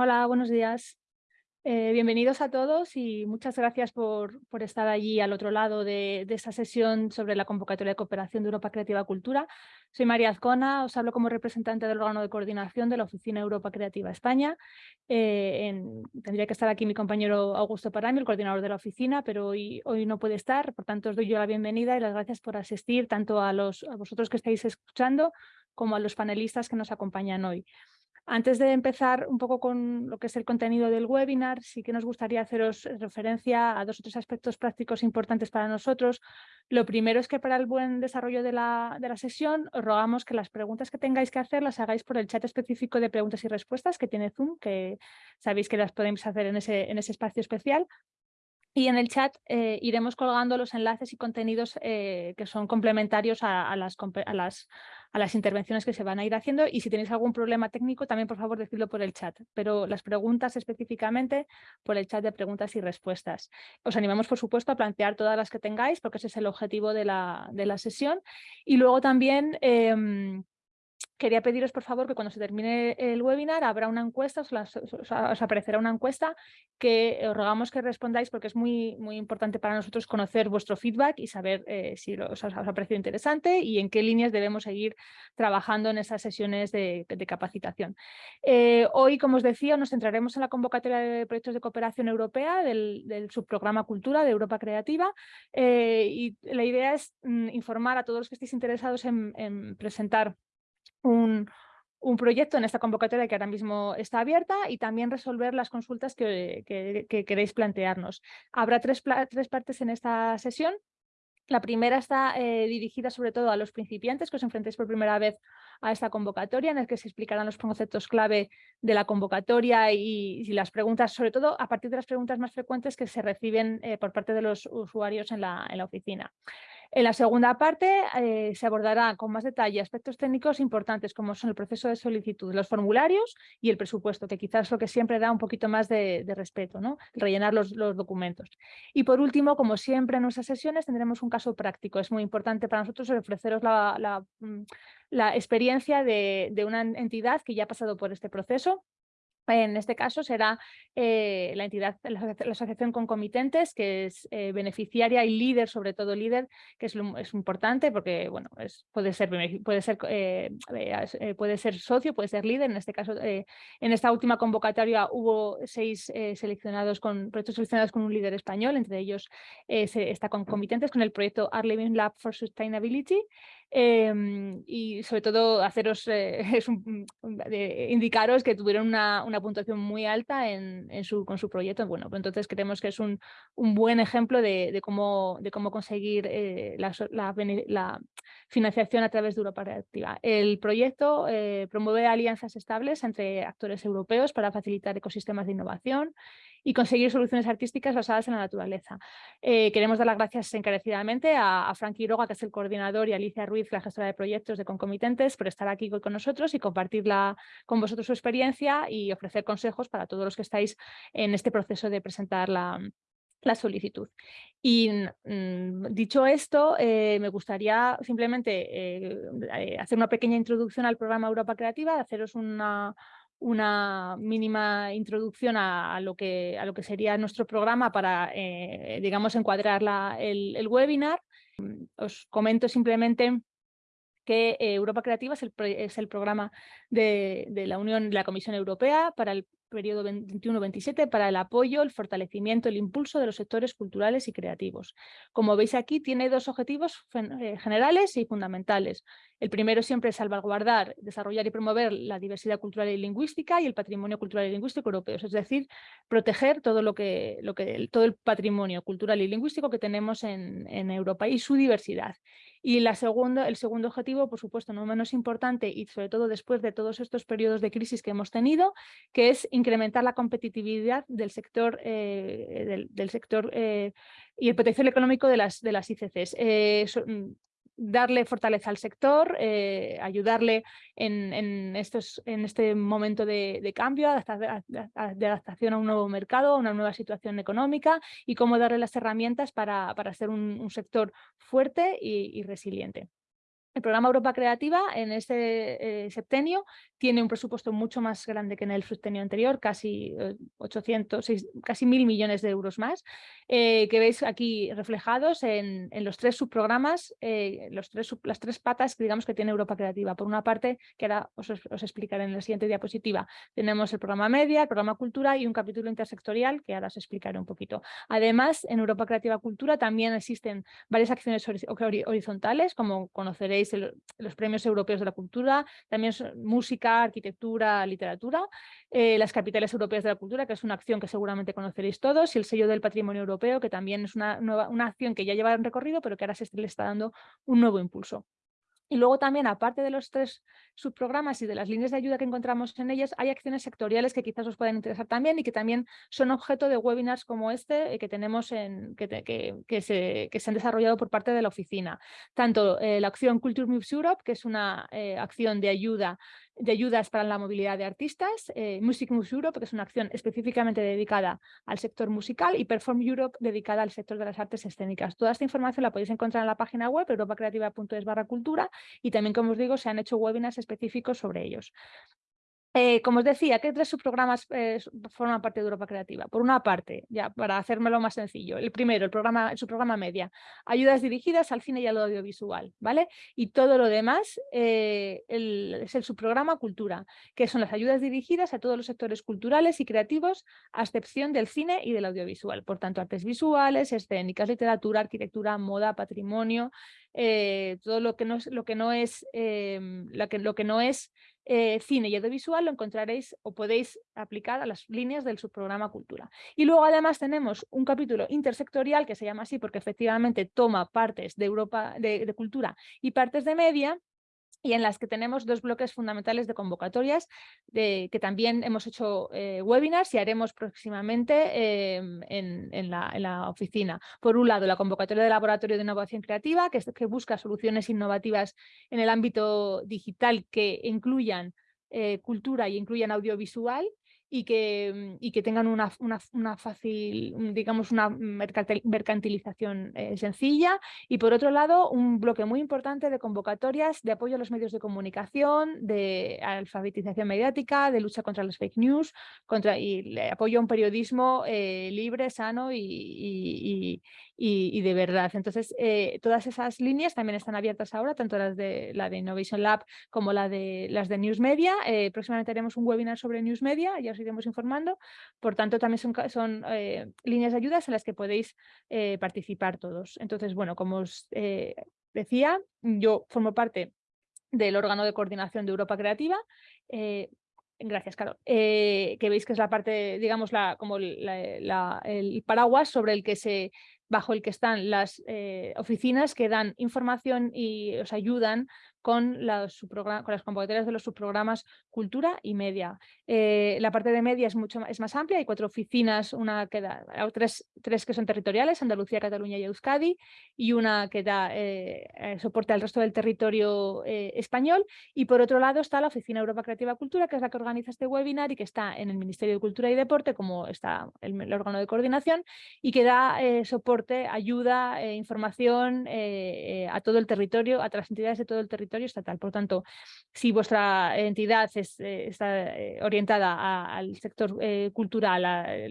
Hola, buenos días. Eh, bienvenidos a todos y muchas gracias por, por estar allí al otro lado de, esta sesión sobre la convocatoria de cooperación de Europa Creativa Cultura. Soy María Azcona, os hablo como representante del órgano de coordinación de la Oficina Europa Creativa España. Eh, tendría que estar aquí mi compañero Augusto Parami, el coordinador de la oficina, pero hoy, hoy no puede estar, por tanto os doy yo la bienvenida y las gracias por asistir tanto a, los, a vosotros que estáis escuchando como a los panelistas que nos acompañan hoy. Antes de empezar un poco con lo que es el contenido del webinar, sí que nos gustaría haceros referencia a dos o tres aspectos prácticos importantes para nosotros. Lo primero es que para el buen desarrollo de la, de la sesión os rogamos que las preguntas que tengáis que hacer las hagáis por el chat específico de preguntas y respuestas que tiene Zoom, que sabéis que las podéis hacer en ese, en ese espacio especial. Y en el chat eh, iremos colgando los enlaces y contenidos eh, que son complementarios a, las, a, las, a, las, intervenciones que se van a ir haciendo. Y si tenéis algún problema técnico, también por favor decidlo por el chat. Pero las preguntas específicamente por el chat de preguntas y respuestas. Os animamos, por supuesto, a plantear todas las que tengáis, porque ese es el objetivo de la, de la sesión. Y luego también... Em, quería pediros por favor que cuando se termine el webinar habrá una encuesta, os, aparecerá una encuesta que os rogamos que respondáis porque es muy, muy importante para nosotros conocer vuestro feedback y saber eh, si os, ha parecido interesante y en qué líneas debemos seguir trabajando en esas sesiones de, capacitación. Eh, hoy, como os decía, nos centraremos en la convocatoria de proyectos de cooperación europea del, subprograma Cultura de Europa Creativa eh, y la idea es mm, informar a todos los que estéis interesados en presentar un, proyecto en esta convocatoria que ahora mismo está abierta y también resolver las consultas que, queréis plantearnos. Habrá tres, tres, partes en esta sesión. La primera está eh, dirigida sobre todo a los principiantes que os enfrentéis por primera vez a esta convocatoria, en el que se explicarán los conceptos clave de la convocatoria y, las preguntas, sobre todo a partir de las preguntas más frecuentes que se reciben eh, por parte de los usuarios en la, en la oficina. En la segunda parte eh, se abordará con más detalle aspectos técnicos importantes como son el proceso de solicitud, los formularios y el presupuesto, que quizás es lo que siempre da un poquito más de, respeto, ¿no? rellenar los, documentos. Y por último, como siempre en nuestras sesiones, tendremos un caso práctico. Es muy importante para nosotros ofreceros la, mm, experiencia de, de una entidad que ya ha pasado por este proceso en este caso será eh, la entidad, la, asociación concomitentes, que es eh, beneficiaria y líder, sobre todo líder, que es, es importante porque bueno, es, puede, ser, puede, ser, eh, puede ser socio, puede ser líder. En este caso, en esta última convocatoria hubo seis seleccionados con proyectos seleccionados con un líder español, entre ellos está concomitentes con el proyecto Art Living Lab for Sustainability, Em, y sobre todo haceros eh, un, indicaros que tuvieron una, una puntuación muy alta en, en, su, con su proyecto. Bueno, pues entonces creemos que es un, un buen ejemplo de, de, cómo, de cómo conseguir eh, la, la, la, financiación a través de Europa Reactiva. El proyecto eh, promueve alianzas estables entre actores europeos para facilitar ecosistemas de innovación y conseguir soluciones artísticas basadas en la naturaleza. Eh, queremos dar las gracias encarecidamente a, a Frank Quiroga, que es el coordinador, y a Alicia Ruiz, la gestora de proyectos de Concomitentes, por estar aquí con nosotros y compartir con vosotros su experiencia y ofrecer consejos para todos los que estáis en este proceso de presentar la, solicitud. Y mm, dicho esto, eh, me gustaría simplemente eh, hacer una pequeña introducción al programa Europa Creativa, haceros una, una mínima introducción a, lo, que, a lo que sería nuestro programa para, eh, digamos, encuadrar el, webinar. Os comento simplemente que eh, Europa Creativa es el, es el programa de, de, la Unión, de la Comisión Europea para el periodo 21-27 para el apoyo, el fortalecimiento, el impulso de los sectores culturales y creativos. Como veis aquí, tiene dos objetivos eh, generales y fundamentales. El primero siempre es salvaguardar, desarrollar y promover la diversidad cultural y lingüística y el patrimonio cultural y lingüístico europeo, es decir, proteger todo, lo que, todo el patrimonio cultural y lingüístico que tenemos en, en Europa y su diversidad. Y la segundo, el segundo objetivo, por supuesto, no menos importante y sobre todo después de todos estos periodos de crisis que hemos tenido, que es incrementar la competitividad del sector, eh, del, sector eh, y el potencial económico de las, de las ICCs. Eh, mm, darle fortaleza al sector, ayudarle en, estos, en este momento de, cambio, de adaptación a un nuevo mercado, a una nueva situación económica y cómo darle las herramientas para, para ser un, sector fuerte y resiliente. El programa Europa Creativa en este septenio tiene un presupuesto mucho más grande que en el septenio anterior, casi 800, eh, casi mil millones de euros más, eh, que veis aquí reflejados en, los tres subprogramas, los tres, las tres patas digamos que tiene Europa Creativa. Por una parte, que ahora os, explicaré en la siguiente diapositiva, tenemos el programa Media, el programa Cultura y un capítulo intersectorial que ahora os explicaré un poquito. Además, en Europa Creativa Cultura también existen varias acciones horizontales, como conoceréis los premios europeos de la cultura, también música, arquitectura, literatura, eh, las capitales europeas de la cultura, que es una acción que seguramente conoceréis todos, y el sello del patrimonio europeo, que también es una, nueva, una acción que ya lleva un recorrido, pero que ahora se le está dando un nuevo impulso. Y luego también, aparte de los tres subprogramas y de las líneas de ayuda que encontramos en ellas, hay acciones sectoriales que quizás os puedan interesar también y que también son objeto de webinars como este eh, que tenemos en, que, que, se, que, se, han desarrollado por parte de la oficina. Tanto eh, la acción Culture Moves Europe, que es una acción de ayuda de ayudas para la movilidad de artistas, eh, Music Moves Europe, que es una acción específicamente dedicada al sector musical, y Perform Europe, dedicada al sector de las artes escénicas. Toda esta información la podéis encontrar en la página web europacreativa.es barra cultura y también, como os digo, se han hecho webinars específicos sobre ellos. Eh, como os decía, ¿qué tres subprogramas eh, forman parte de Europa Creativa? Por una parte, ya para hacérmelo más sencillo, el primero, el, programa, el subprograma media, ayudas dirigidas al cine y al audiovisual, ¿vale? Y todo lo demás eh, es el subprograma cultura, que son las ayudas dirigidas a todos los sectores culturales y creativos, a excepción del cine y del audiovisual. Por tanto, artes visuales, escénicas, literatura, arquitectura, moda, patrimonio, todo lo que no es, lo que no es, lo que, lo que no es eh, cine y audiovisual lo encontraréis o podéis aplicar a las líneas del subprograma Cultura. Y luego además tenemos un capítulo intersectorial que se llama así porque efectivamente toma partes de Europa de cultura y partes de media y en las que tenemos dos bloques fundamentales de convocatorias, que también hemos hecho eh, webinars y haremos próximamente em, en, la, oficina. Por un lado, la convocatoria de Laboratorio de Innovación Creativa, que, que busca soluciones innovativas en el ámbito digital que incluyan eh, cultura y incluyan audiovisual y que, y que tengan una, una, fácil, digamos, una mercantilización eh, sencilla. Y por otro lado, un bloque muy importante de convocatorias de apoyo a los medios de comunicación, de alfabetización mediática, de lucha contra los fake news, contra, y apoyo a un periodismo eh, libre, sano y, de verdad. Entonces, eh, todas esas líneas también están abiertas ahora, tanto las de la de Innovation Lab como la de, las de News Media. Eh, próximamente haremos un webinar sobre News Media, ya os iremos informando. Por tanto, también son, son eh, líneas de ayudas en las que podéis participar todos. Entonces, bueno, como os decía, yo formo parte del órgano de coordinación de Europa Creativa. Gracias, Carol. que veis que es la parte, digamos, la, como el paraguas sobre el que se bajo el que están las eh, oficinas que dan información y os ayudan con, las con las convocatorias de los subprogramas Cultura y Media. Eh, la parte de Media es, mucho, es más amplia, hay cuatro oficinas, una que da, tres, tres que son territoriales, Andalucía, Cataluña y Euskadi, y una que da eh, eh, soporte al resto del territorio español. Y por otro lado está la Oficina Europa Creativa Cultura, que es la que organiza este webinar y que está en el Ministerio de Cultura y Deporte, como está el, órgano de coordinación, y que da soporte, ayuda, información a todo el territorio, a las entidades de todo el territorio estatal. Por tanto, si vuestra entidad eh, está eh, orientada al sector eh, cultural, a,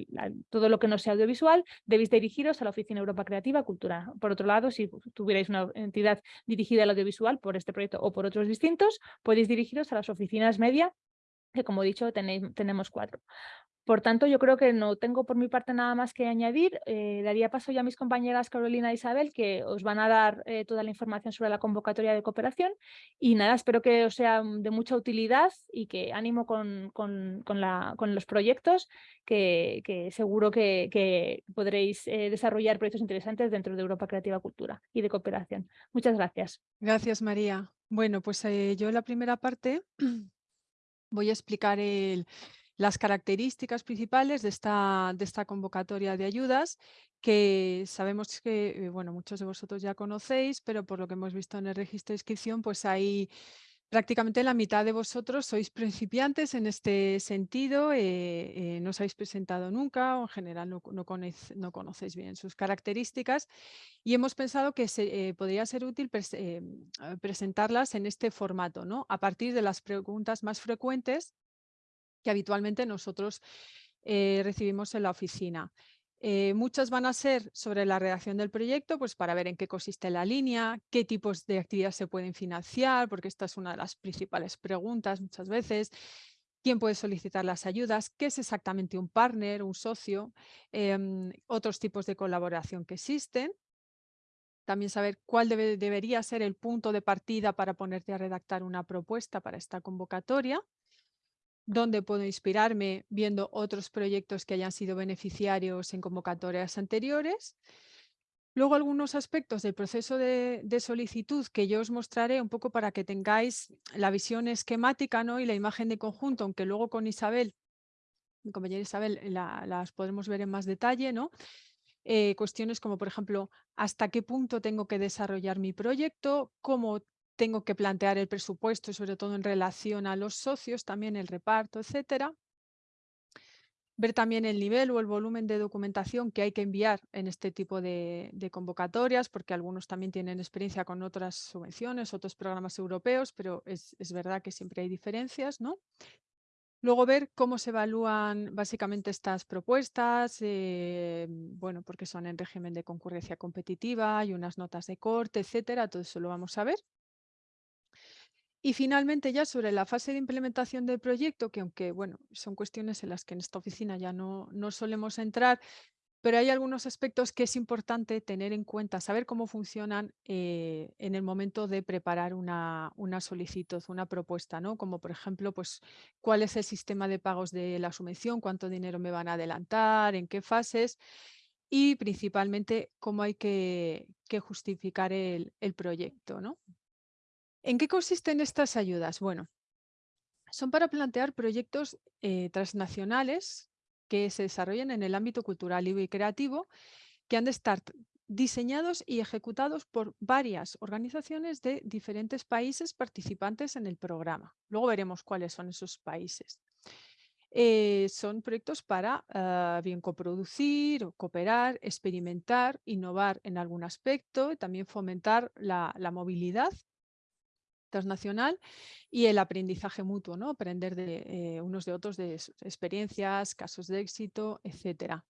todo lo que no sea audiovisual, debéis dirigiros a la Oficina Europa Creativa Cultura. Por otro lado, si tuvierais una entidad dirigida al audiovisual por este proyecto o por otros distintos, podéis dirigiros a las oficinas media que como he dicho tenemos cuatro. Por tanto, yo creo que no tengo por mi parte nada más que añadir. Eh, daría paso ya a mis compañeras Carolina e Isabel, que os van a dar eh, toda la información sobre la convocatoria de cooperación. Y nada, espero que os sea de mucha utilidad y que ánimo con, los proyectos, que, seguro que, podréis eh, desarrollar proyectos interesantes dentro de Europa Creativa Cultura y de cooperación. Muchas gracias. Gracias, María. Bueno, pues yo la primera parte voy a explicar las características principales de esta, de esta convocatoria de ayudas que sabemos que, eh, bueno, muchos de vosotros ya conocéis, pero por lo que hemos visto en el registro de inscripción, pues hay Prácticamente la mitad de vosotros sois principiantes en este sentido, eh, eh, no os habéis presentado nunca o en general no, no, no conocéis bien sus características y hemos pensado que eh, podría ser útil presentarlas en este formato, ¿no? a partir de las preguntas más frecuentes que habitualmente nosotros recibimos en la oficina. Eh, muchas van a ser sobre la redacción del proyecto, pues para ver en qué consiste la línea, qué tipos de actividades se pueden financiar, porque esta es una de las principales preguntas muchas veces. ¿Quién puede solicitar las ayudas? ¿Qué es exactamente un partner, un socio? Em, otros tipos de colaboración que existen. También saber cuál debería ser el punto de partida para ponerte a redactar una propuesta para esta convocatoria dónde puedo inspirarme viendo otros proyectos que hayan sido beneficiarios en convocatorias anteriores. Luego algunos aspectos del proceso de, solicitud que yo os mostraré un poco para que tengáis la visión esquemática ¿no? y la imagen de conjunto, aunque luego con Isabel, mi compañera Isabel, las podremos ver en más detalle, ¿no? Eh, cuestiones como, por ejemplo, hasta qué punto tengo que desarrollar mi proyecto, cómo tengo que plantear el presupuesto, sobre todo en relación a los socios, también el reparto, etcétera. Ver también el nivel o el volumen de documentación que hay que enviar en este tipo de, convocatorias, porque algunos también tienen experiencia con otras subvenciones, otros programas europeos, pero es, verdad que siempre hay diferencias, ¿no? Luego ver cómo se evalúan básicamente estas propuestas, eh, bueno, porque son en régimen de concurrencia competitiva, hay unas notas de corte, etcétera, todo eso lo vamos a ver. Y finalmente ya sobre la fase de implementación del proyecto, que aunque bueno, son cuestiones en las que en esta oficina ya no, no solemos entrar, pero hay algunos aspectos que es importante tener en cuenta, saber cómo funcionan eh, en el momento de preparar una, una, solicitud, una propuesta, ¿no? Como por ejemplo, pues cuál es el sistema de pagos de la subvención, cuánto dinero me van a adelantar, en qué fases y principalmente cómo hay que, que justificar el, el proyecto, ¿no? ¿En qué consisten estas ayudas? Bueno, son para plantear proyectos eh, transnacionales que se desarrollen en el ámbito cultural y creativo que han de estar diseñados y ejecutados por varias organizaciones de diferentes países participantes en el programa. Luego veremos cuáles son esos países. Eh, son proyectos para ah, bien coproducir, cooperar, experimentar, innovar en algún aspecto, y también fomentar la movilidad transnacional y el aprendizaje mutuo, ¿no? aprender de eh, unos de otros de experiencias, casos de éxito, etcétera.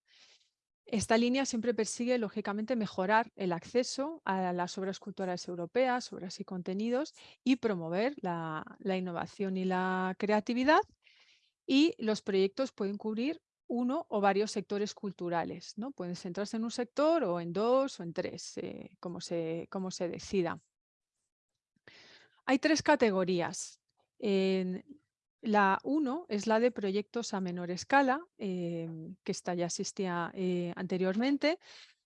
Esta línea siempre persigue, lógicamente, mejorar el acceso a las obras culturales europeas, obras y contenidos, y promover la, innovación y la creatividad. Y los proyectos pueden cubrir uno o varios sectores culturales. ¿no? Pueden centrarse en un sector o en dos o en tres, eh, como, se, como se decida. Hay tres categorías. la 1 es la de proyectos a menor escala, em, que esta ya existía eh, anteriormente.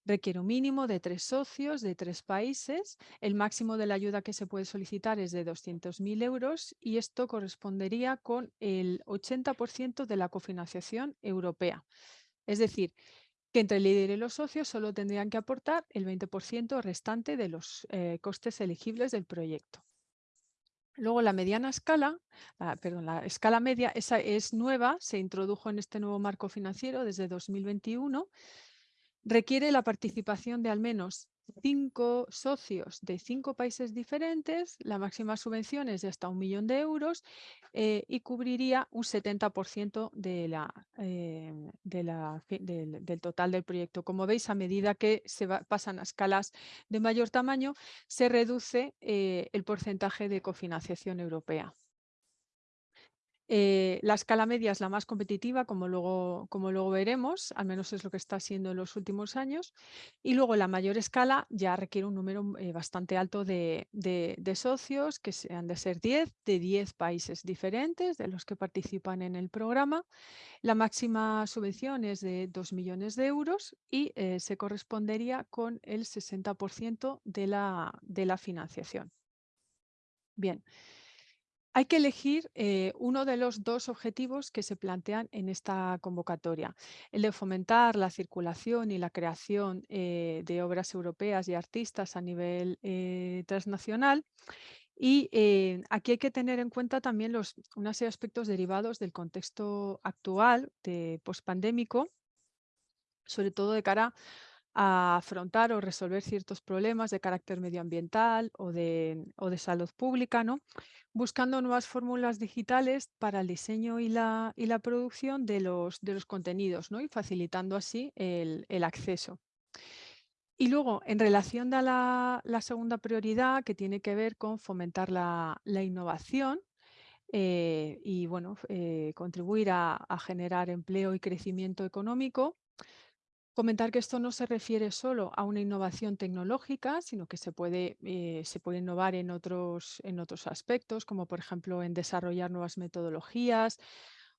Requiere un mínimo de tres socios de tres países. El máximo de la ayuda que se puede solicitar es de 200.000 euros y esto correspondería con el 80% de la cofinanciación europea. Es decir, que entre el líder y los socios solo tendrían que aportar el 20% restante de los eh, costes elegibles del proyecto. Luego la mediana escala, perdón, la escala media, esa es nueva, se introdujo en este nuevo marco financiero desde 2021, requiere la participación de al menos cinco socios de cinco países diferentes, la máxima subvención es de hasta un millón de euros eh, y cubriría un 70% de la, eh, del, total del proyecto. Como veis, a medida que se pasan a escalas de mayor tamaño, se reduce eh, el porcentaje de cofinanciación europea. Eh, la escala media es la más competitiva, como luego, como luego veremos, al menos es lo que está siendo en los últimos años. Y luego la mayor escala ya requiere un número eh, bastante alto de, socios, que han de ser 10, de 10 países diferentes de los que participan en el programa. La máxima subvención es de 2 millones de euros y eh, se correspondería con el 60% de la, de la financiación. Bien. Hay que elegir eh, uno de los dos objetivos que se plantean en esta convocatoria, el de fomentar la circulación y la creación eh, de obras europeas y artistas a nivel eh, transnacional. Y aquí hay que tener en cuenta también los, una serie de aspectos derivados del contexto actual de pospandémico, sobre todo de cara a afrontar o resolver ciertos problemas de carácter medioambiental o de, o de salud pública, ¿no? buscando nuevas fórmulas digitales para el diseño y la, y la producción de los, de los contenidos ¿no? y facilitando así el, el acceso. Y luego, en relación a la, la, segunda prioridad, que tiene que ver con fomentar la, la innovación eh, y bueno, eh, contribuir a, a generar empleo y crecimiento económico, Comentar que esto no se refiere solo a una innovación tecnológica, sino que se puede, eh, se puede innovar en otros, en otros aspectos, como por ejemplo en desarrollar nuevas metodologías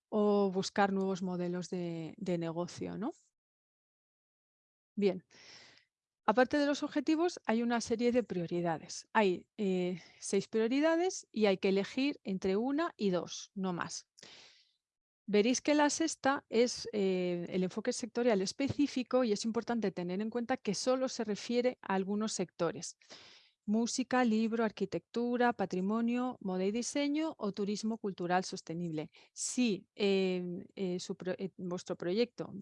o buscar nuevos modelos de, negocio. ¿no? Bien, aparte de los objetivos, hay una serie de prioridades. Hay eh, seis prioridades y hay que elegir entre una y dos, no más. Veréis que la sexta es eh, el enfoque sectorial específico y es importante tener en cuenta que solo se refiere a algunos sectores. Música, libro, arquitectura, patrimonio, moda y diseño o turismo cultural sostenible. Si eh, eh, vuestro proyecto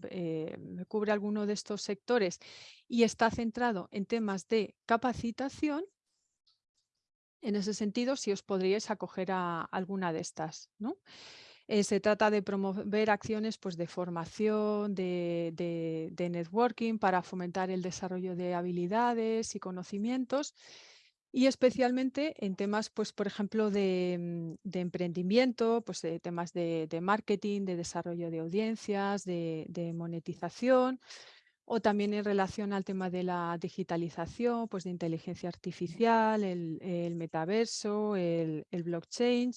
cubre alguno de estos sectores y está centrado en temas de capacitación, en ese sentido, si os podríais acoger a alguna de estas. ¿no? Eh, se trata de promover acciones pues, de formación, de, networking para fomentar el desarrollo de habilidades y conocimientos y especialmente en temas, pues, por ejemplo, de, mm, emprendimiento, pues, de temas de, marketing, de desarrollo de audiencias, de, monetización o también en relación al tema de la digitalización, pues de inteligencia artificial, el, metaverso, el blockchain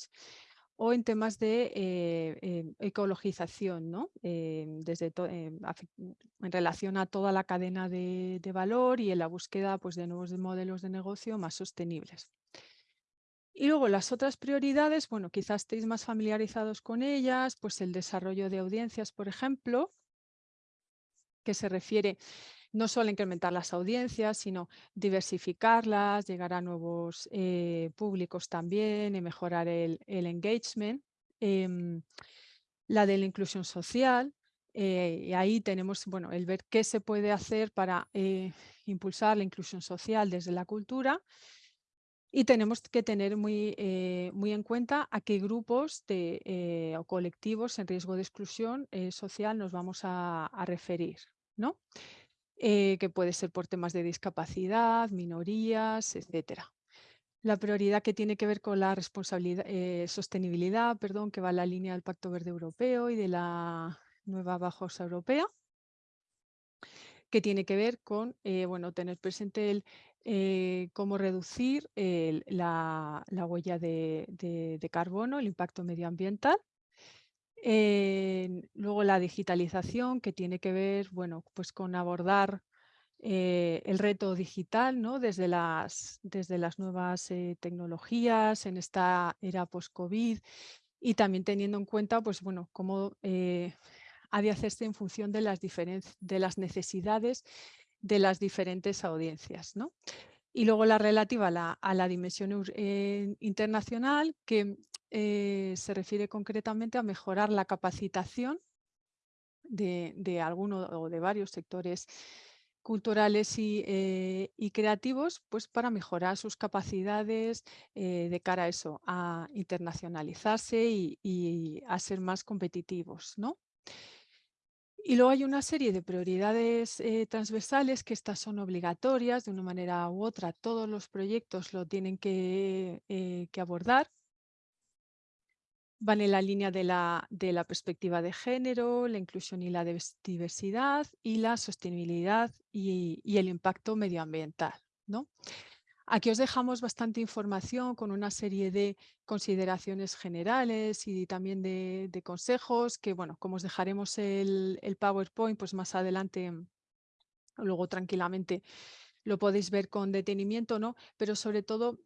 o en temas de eh, em, ecologización, ¿no? Em, desde em, en relación a toda la cadena de, valor y en la búsqueda pues, de nuevos modelos de negocio más sostenibles. Y luego las otras prioridades, bueno, quizás estéis más familiarizados con ellas, pues el desarrollo de audiencias, por ejemplo, que se refiere no solo incrementar las audiencias, sino diversificarlas, llegar a nuevos eh, públicos también y mejorar el, engagement. Em, la de la inclusión social, eh, y ahí tenemos bueno, el ver qué se puede hacer para eh, impulsar la inclusión social desde la cultura y tenemos que tener muy, muy en cuenta a qué grupos de, o colectivos en riesgo de exclusión social nos vamos a, a referir. ¿no? Eh, que puede ser por temas de discapacidad, minorías, etcétera. La prioridad que tiene que ver con la responsabilidad, eh, sostenibilidad, perdón, que va en la línea del Pacto Verde Europeo y de la nueva Bajosa Europea, que tiene que ver con eh, bueno, tener presente el, cómo reducir la, huella de carbono, el impacto medioambiental, luego la digitalización, que tiene que ver bueno, pues con abordar eh, el reto digital ¿no? desde, las, desde las nuevas eh, tecnologías en esta era post-COVID y también teniendo en cuenta pues, bueno, cómo eh, ha de hacerse en función de las, de las necesidades de las diferentes audiencias. ¿no? Y luego la relativa a la, a la dimensión internacional, que eh, se refiere concretamente a mejorar la capacitación de, de alguno o de varios sectores culturales eh, y, creativos pues para mejorar sus capacidades eh, de cara a eso, a internacionalizarse y, a ser más competitivos. ¿no? Y luego hay una serie de prioridades transversales que estas son obligatorias de una manera u otra. Todos los proyectos lo tienen que abordar van en la línea de la, de la perspectiva de género, la inclusión y la diversidad y la sostenibilidad y, el impacto medioambiental. ¿no? Aquí os dejamos bastante información con una serie de consideraciones generales y también de, consejos que, bueno, como os dejaremos el, el, PowerPoint, pues más adelante, luego tranquilamente lo podéis ver con detenimiento, ¿no? Pero sobre todo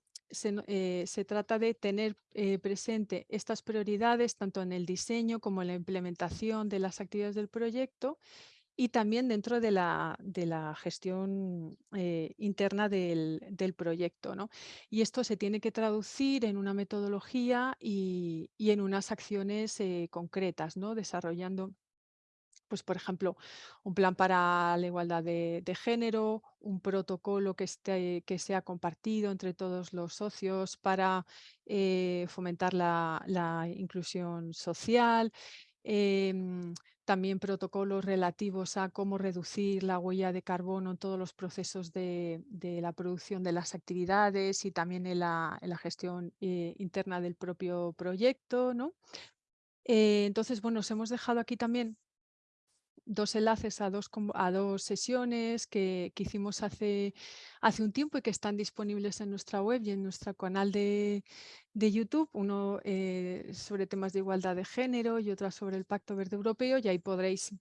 eh, se, trata de tener eh, presente estas prioridades tanto en el diseño como en la implementación de las actividades del proyecto y también dentro de la, de la gestión eh, interna del, proyecto. ¿no? Y esto se tiene que traducir en una metodología y, en unas acciones concretas, ¿no? desarrollando pues por ejemplo, un plan para la igualdad de, género, un protocolo que, esté, que sea compartido entre todos los socios para eh, fomentar la, inclusión social, em, también protocolos relativos a cómo reducir la huella de carbono en todos los procesos de, la producción de las actividades y también en la, gestión eh, interna del propio proyecto. ¿no? Eh, entonces, bueno, os hemos dejado aquí también dos enlaces a dos, a dos sesiones que, hicimos hace, hace un tiempo y que están disponibles en nuestra web y en nuestro canal de, YouTube, uno eh, sobre temas de igualdad de género y otra sobre el Pacto Verde Europeo y ahí podréis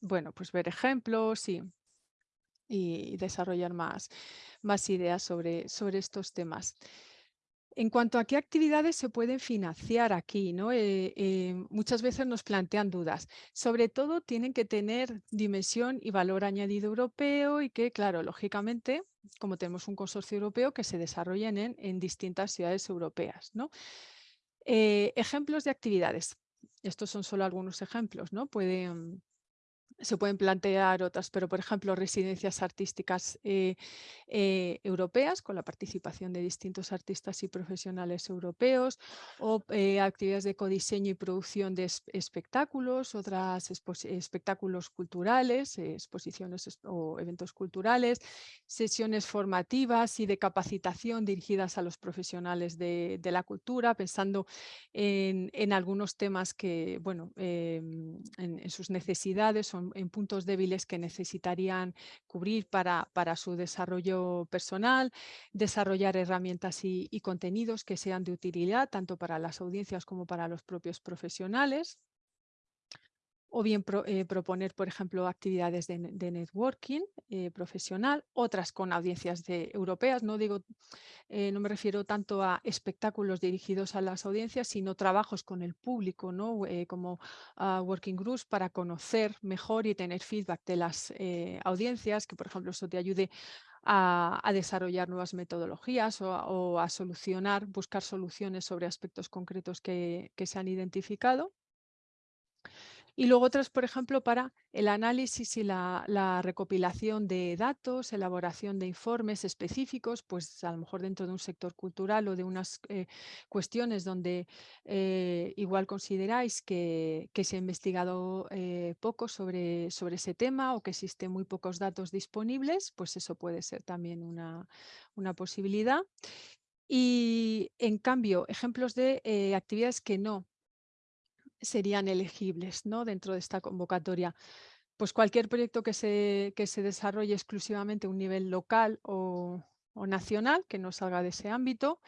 bueno, pues ver ejemplos y, y desarrollar más, más ideas sobre, sobre estos temas. En cuanto a qué actividades se pueden financiar aquí, ¿no? Eh, eh, muchas veces nos plantean dudas. Sobre todo tienen que tener dimensión y valor añadido europeo y que, claro, lógicamente, como tenemos un consorcio europeo, que se desarrollen en, distintas ciudades europeas. ¿no? Eh, ejemplos de actividades. Estos son solo algunos ejemplos. ¿no? Pueden se pueden plantear otras, pero por ejemplo residencias artísticas eh, eh, europeas con la participación de distintos artistas y profesionales europeos o eh, actividades de codiseño y producción de espectáculos, otras espectáculos culturales, exposiciones o eventos culturales, sesiones formativas y de capacitación dirigidas a los profesionales de, la cultura, pensando en, algunos temas que, bueno, em, en, en sus necesidades son en, puntos débiles que necesitarían cubrir para, para, su desarrollo personal, desarrollar herramientas y, y contenidos que sean de utilidad tanto para las audiencias como para los propios profesionales o bien eh, proponer, por ejemplo, actividades de, networking eh, profesional, otras con audiencias de, europeas. No, digo, eh, no me refiero tanto a espectáculos dirigidos a las audiencias, sino trabajos con el público, ¿no? como uh, working groups para conocer mejor y tener feedback de las audiencias, que por ejemplo eso te ayude a, desarrollar nuevas metodologías o, a solucionar, buscar soluciones sobre aspectos concretos que se han identificado. Y luego otras, por ejemplo, para el análisis y la, recopilación de datos, elaboración de informes específicos, pues a lo mejor dentro de un sector cultural o de unas eh, cuestiones donde eh, igual consideráis que, se ha investigado eh, poco sobre, sobre ese tema o que existen muy pocos datos disponibles, pues eso puede ser también una, una posibilidad. Y en cambio, ejemplos de actividades que no serían elegibles ¿no? dentro de esta convocatoria. Pues cualquier proyecto que se, que se desarrolle exclusivamente a un nivel local o, nacional, que no salga de ese ámbito.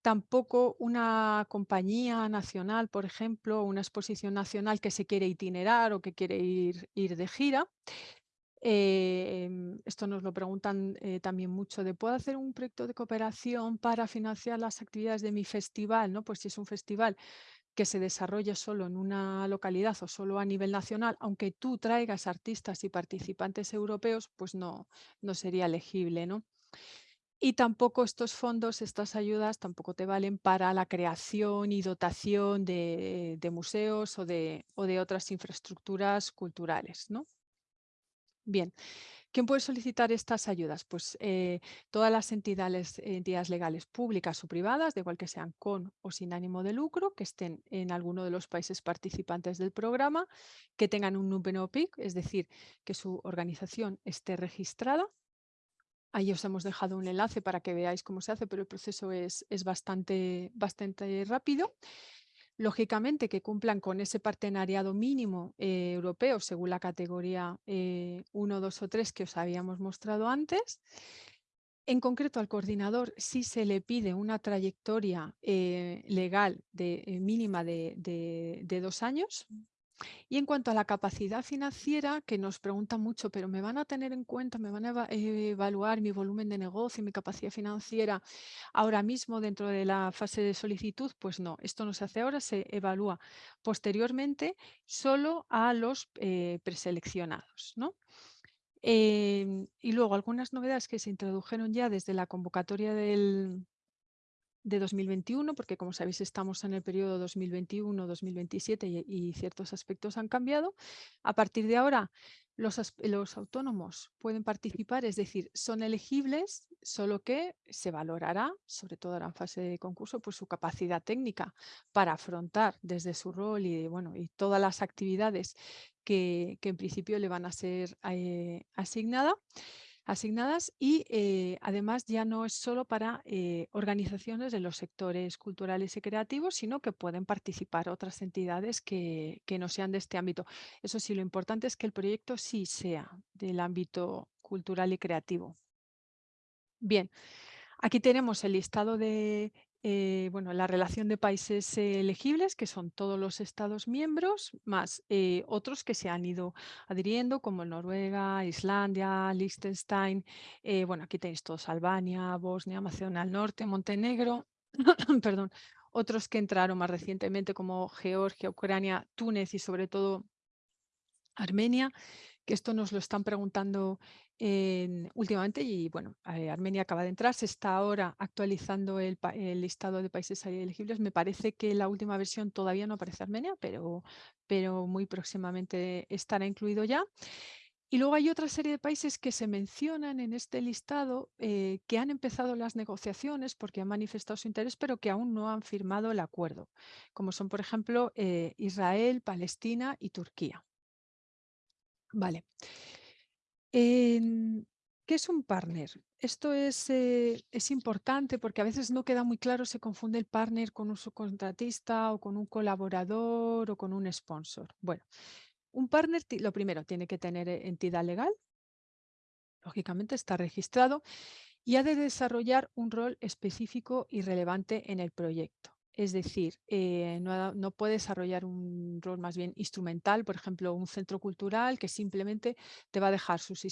Tampoco una compañía nacional, por ejemplo, una exposición nacional que se quiere itinerar o que quiere ir, ir de gira. Em, esto nos lo preguntan eh, también mucho de ¿puedo hacer un proyecto de cooperación para financiar las actividades de mi festival? ¿no? Pues si es un festival que se desarrolle solo en una localidad o solo a nivel nacional, aunque tú traigas artistas y participantes europeos, pues no, no sería elegible, ¿no? Y tampoco estos fondos, estas ayudas, tampoco te valen para la creación y dotación de, museos o de, o de otras infraestructuras culturales, ¿no? Bien, ¿Quién puede solicitar estas ayudas? Pues eh, todas las entidades, entidades legales públicas o privadas, de igual que sean con o sin ánimo de lucro, que estén en alguno de los países participantes del programa, que tengan un número PIC, es decir, que su organización esté registrada. Ahí os hemos dejado un enlace para que veáis cómo se hace, pero el proceso es, es bastante, bastante rápido lógicamente que cumplan con ese partenariado mínimo eh, europeo según la categoría 1, eh, 2 o 3 que os habíamos mostrado antes. En concreto al coordinador sí se le pide una trayectoria eh, legal de, mínima de, de, dos años y en cuanto a la capacidad financiera, que nos pregunta mucho, pero ¿me van a tener en cuenta, me van a evaluar mi volumen de negocio, mi capacidad financiera ahora mismo dentro de la fase de solicitud? Pues no, esto no se hace ahora, se evalúa posteriormente solo a los eh, preseleccionados. ¿no? Em, y luego algunas novedades que se introdujeron ya desde la convocatoria del, de 2021, porque como sabéis estamos en el periodo 2021-2027 y, ciertos aspectos han cambiado. A partir de ahora los, los, autónomos pueden participar, es decir, son elegibles, solo que se valorará, sobre todo ahora en fase de concurso, pues su capacidad técnica para afrontar desde su rol y, bueno, y todas las actividades que, que en principio le van a ser eh, asignadas asignadas y eh, además ya no es solo para eh, organizaciones de los sectores culturales y creativos, sino que pueden participar otras entidades que, que no sean de este ámbito. Eso sí, lo importante es que el proyecto sí sea del ámbito cultural y creativo. Bien, aquí tenemos el listado de eh, bueno, la relación de países eh, elegibles, que son todos los Estados miembros, más eh, otros que se han ido adhiriendo, como Noruega, Islandia, Liechtenstein, bueno, aquí tenéis todos, Albania, Bosnia, Macedonia del Norte, Montenegro, perdón, otros que entraron más recientemente como Georgia, Ucrania, Túnez y sobre todo Armenia, que esto nos lo están preguntando últimamente y bueno, eh, Armenia acaba de entrar, se está ahora actualizando el, listado de países elegibles. Me parece que la última versión todavía no aparece Armenia, pero, pero muy próximamente estará incluido ya. Y luego hay otra serie de países que se mencionan en este listado eh, que han empezado las negociaciones porque han manifestado su interés, pero que aún no han firmado el acuerdo, como son, por ejemplo, eh, Israel, Palestina y Turquía. Vale. ¿Qué es un partner? Esto es, eh, es, importante porque a veces no queda muy claro, se confunde el partner con un subcontratista o con un colaborador o con un sponsor. Bueno, un partner, lo primero, tiene que tener eh, entidad legal, lógicamente está registrado y ha de desarrollar un rol específico y relevante en el proyecto. Es decir, eh, no, puede desarrollar un rol más bien instrumental, por ejemplo, un centro cultural que simplemente te va a dejar sus,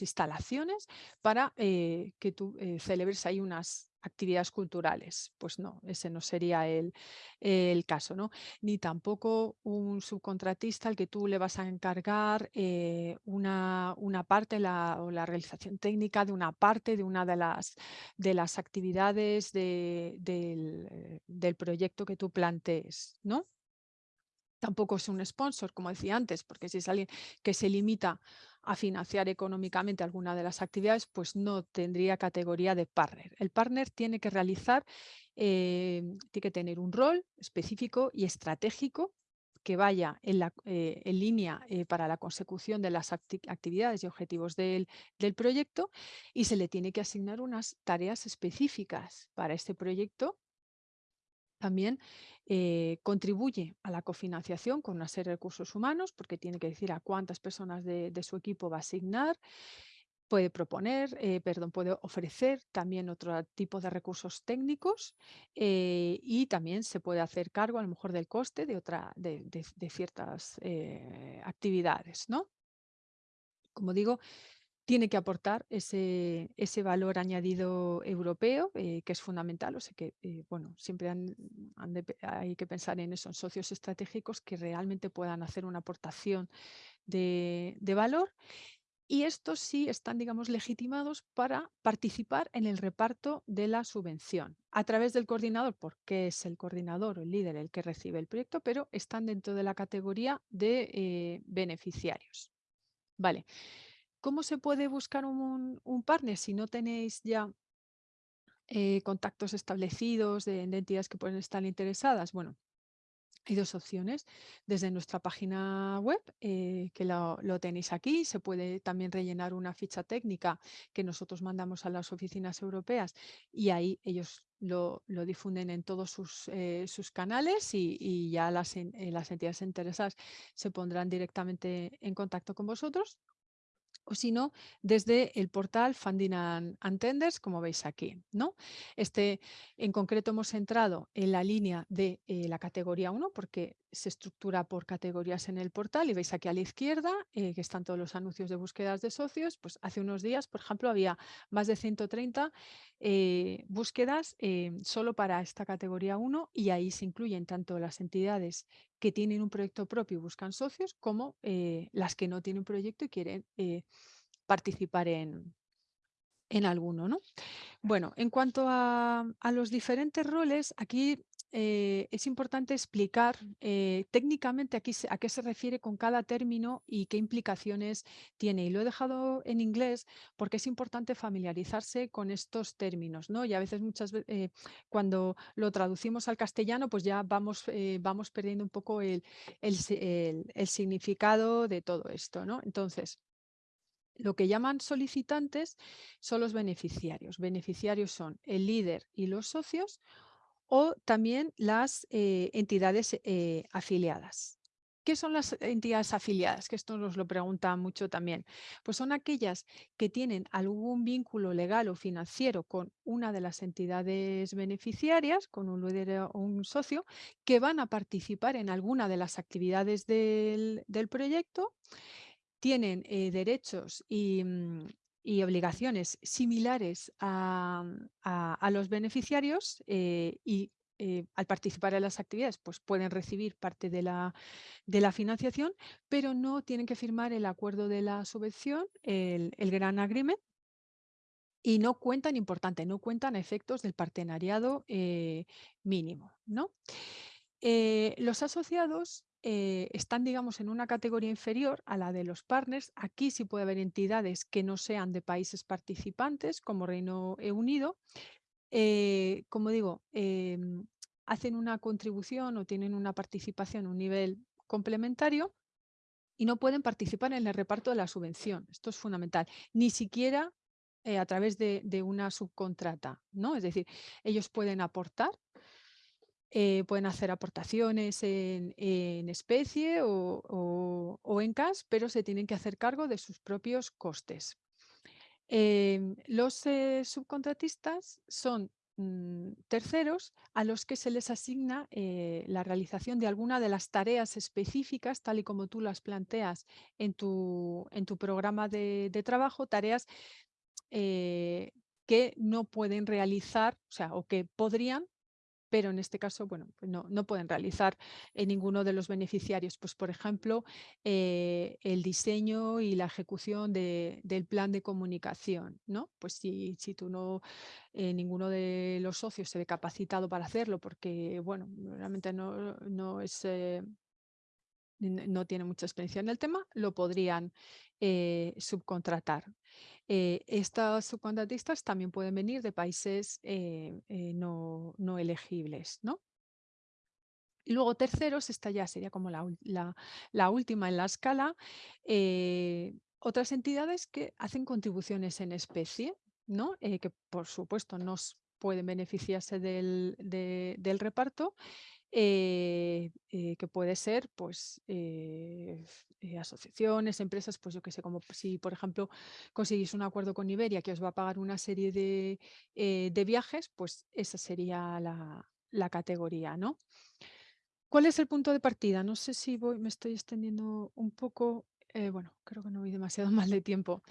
instalaciones para eh, que tú eh, celebres ahí unas actividades culturales. Pues no, ese no sería el, el, caso, ¿no? Ni tampoco un subcontratista al que tú le vas a encargar eh, una, una, parte la, o la realización técnica de una parte de una de las, de las actividades de, del, eh, del proyecto que tú plantees, ¿no? Tampoco es un sponsor, como decía antes, porque si es alguien que se limita a financiar económicamente alguna de las actividades, pues no tendría categoría de partner. El partner tiene que realizar, eh, tiene que tener un rol específico y estratégico que vaya en, eh, línea eh, para la consecución de las actividades y objetivos del proyecto y se le tiene que asignar unas tareas específicas para este proyecto también eh, contribuye a la cofinanciación con una serie de recursos humanos, porque tiene que decir a cuántas personas de, su equipo va a asignar, puede proponer, eh, perdón, puede ofrecer también otro tipo de recursos técnicos eh, y también se puede hacer cargo a lo mejor del coste de, otra, de, ciertas actividades. ¿no? Como digo, tiene que aportar ese, valor añadido europeo, eh, que es fundamental. O sea que, eh, bueno, siempre hay que pensar en esos socios estratégicos que realmente puedan hacer una aportación de, valor. Y estos sí están, digamos, legitimados para participar en el reparto de la subvención a través del coordinador, porque es el coordinador o el líder el que recibe el proyecto, pero están dentro de la categoría de eh, beneficiarios. Vale. ¿Cómo se puede buscar un, partner si no tenéis ya eh, contactos establecidos de, entidades que pueden estar interesadas? Bueno, hay dos opciones. Desde nuestra página web, eh, que lo, tenéis aquí, se puede también rellenar una ficha técnica que nosotros mandamos a las oficinas europeas y ahí ellos lo, difunden en todos sus, eh, canales y, ya las entidades interesadas se pondrán directamente en contacto con vosotros o si no, desde el portal Funding and Tenders, como veis aquí. ¿no? Este, en concreto hemos entrado en la línea de eh, la categoría 1 porque se estructura por categorías en el portal y veis aquí a la izquierda eh, que están todos los anuncios de búsquedas de socios. Pues hace unos días, por ejemplo, había más de 130 eh, búsquedas solo para esta categoría 1 y ahí se incluyen tanto las entidades que tienen un proyecto propio y buscan socios, como eh, las que no tienen proyecto y quieren eh, participar en, en alguno. ¿no? Bueno, en cuanto a, los diferentes roles, aquí eh, es importante explicar eh, técnicamente aquí a qué se refiere con cada término y qué implicaciones tiene. Y lo he dejado en inglés porque es importante familiarizarse con estos términos. ¿no? Y a veces muchas veces eh, cuando lo traducimos al castellano, pues ya vamos, vamos perdiendo un poco el, el, significado de todo esto. ¿no? Entonces, lo que llaman solicitantes son los beneficiarios. Beneficiarios son el líder y los socios o también las eh, entidades eh, afiliadas. ¿Qué son las entidades afiliadas? Que esto nos lo preguntan mucho también. Pues son aquellas que tienen algún vínculo legal o financiero con una de las entidades beneficiarias, con un líder o un socio, que van a participar en alguna de las actividades del, del proyecto tienen eh, derechos mm, y, obligaciones similares a, los beneficiarios eh, y eh, al participar en las actividades pues pueden recibir parte de la, de la financiación, pero no tienen que firmar el acuerdo de la subvención, el, el Gran Agreement, y no cuentan, importante, no cuentan efectos del partenariado mínimo. ¿no? los asociados eh, están, digamos, en una categoría inferior a la de los partners. Aquí sí puede haber entidades que no sean de países participantes, como Reino Unido. Eh, como digo, em, hacen una contribución o tienen una participación un nivel complementario y no pueden participar en el reparto de la subvención. Esto es fundamental. Ni siquiera eh, a través de, una subcontrata. ¿no? Es decir, ellos pueden aportar, eh, pueden hacer aportaciones en, especie o, en cash, pero se tienen que hacer cargo de sus propios costes. Em, los eh, subcontratistas son mm, terceros a los que se les asigna eh, la realización de alguna de las tareas específicas, tal y como tú las planteas en tu, en tu programa de, de trabajo, tareas que no pueden realizar, o sea, o que podrían pero en este caso, bueno, pues no, no, pueden realizar en ninguno de los beneficiarios. Pues, por ejemplo, eh, el diseño y la ejecución del plan de comunicación, ¿no? Pues si, si tú no, eh, ninguno de los socios se ve capacitado para hacerlo porque, bueno, realmente no, no es... Eh, no tiene mucha experiencia en el tema, lo podrían subcontratar. Eh, estas subcontratistas también pueden venir de países eh, eh, no, elegibles. ¿no? Y luego terceros, esta ya sería como la, la, última en la escala, otras entidades que hacen contribuciones en especie, ¿no? que por supuesto no pueden beneficiarse del, del reparto, eh, eh, que puede ser pues eh, asociaciones, empresas, pues yo que sé, como si por ejemplo conseguís un acuerdo con Iberia que os va a pagar una serie de, de viajes, pues esa sería la, la, categoría, ¿no? ¿Cuál es el punto de partida? No sé si voy, me estoy extendiendo un poco, bueno, creo que no voy demasiado mal de tiempo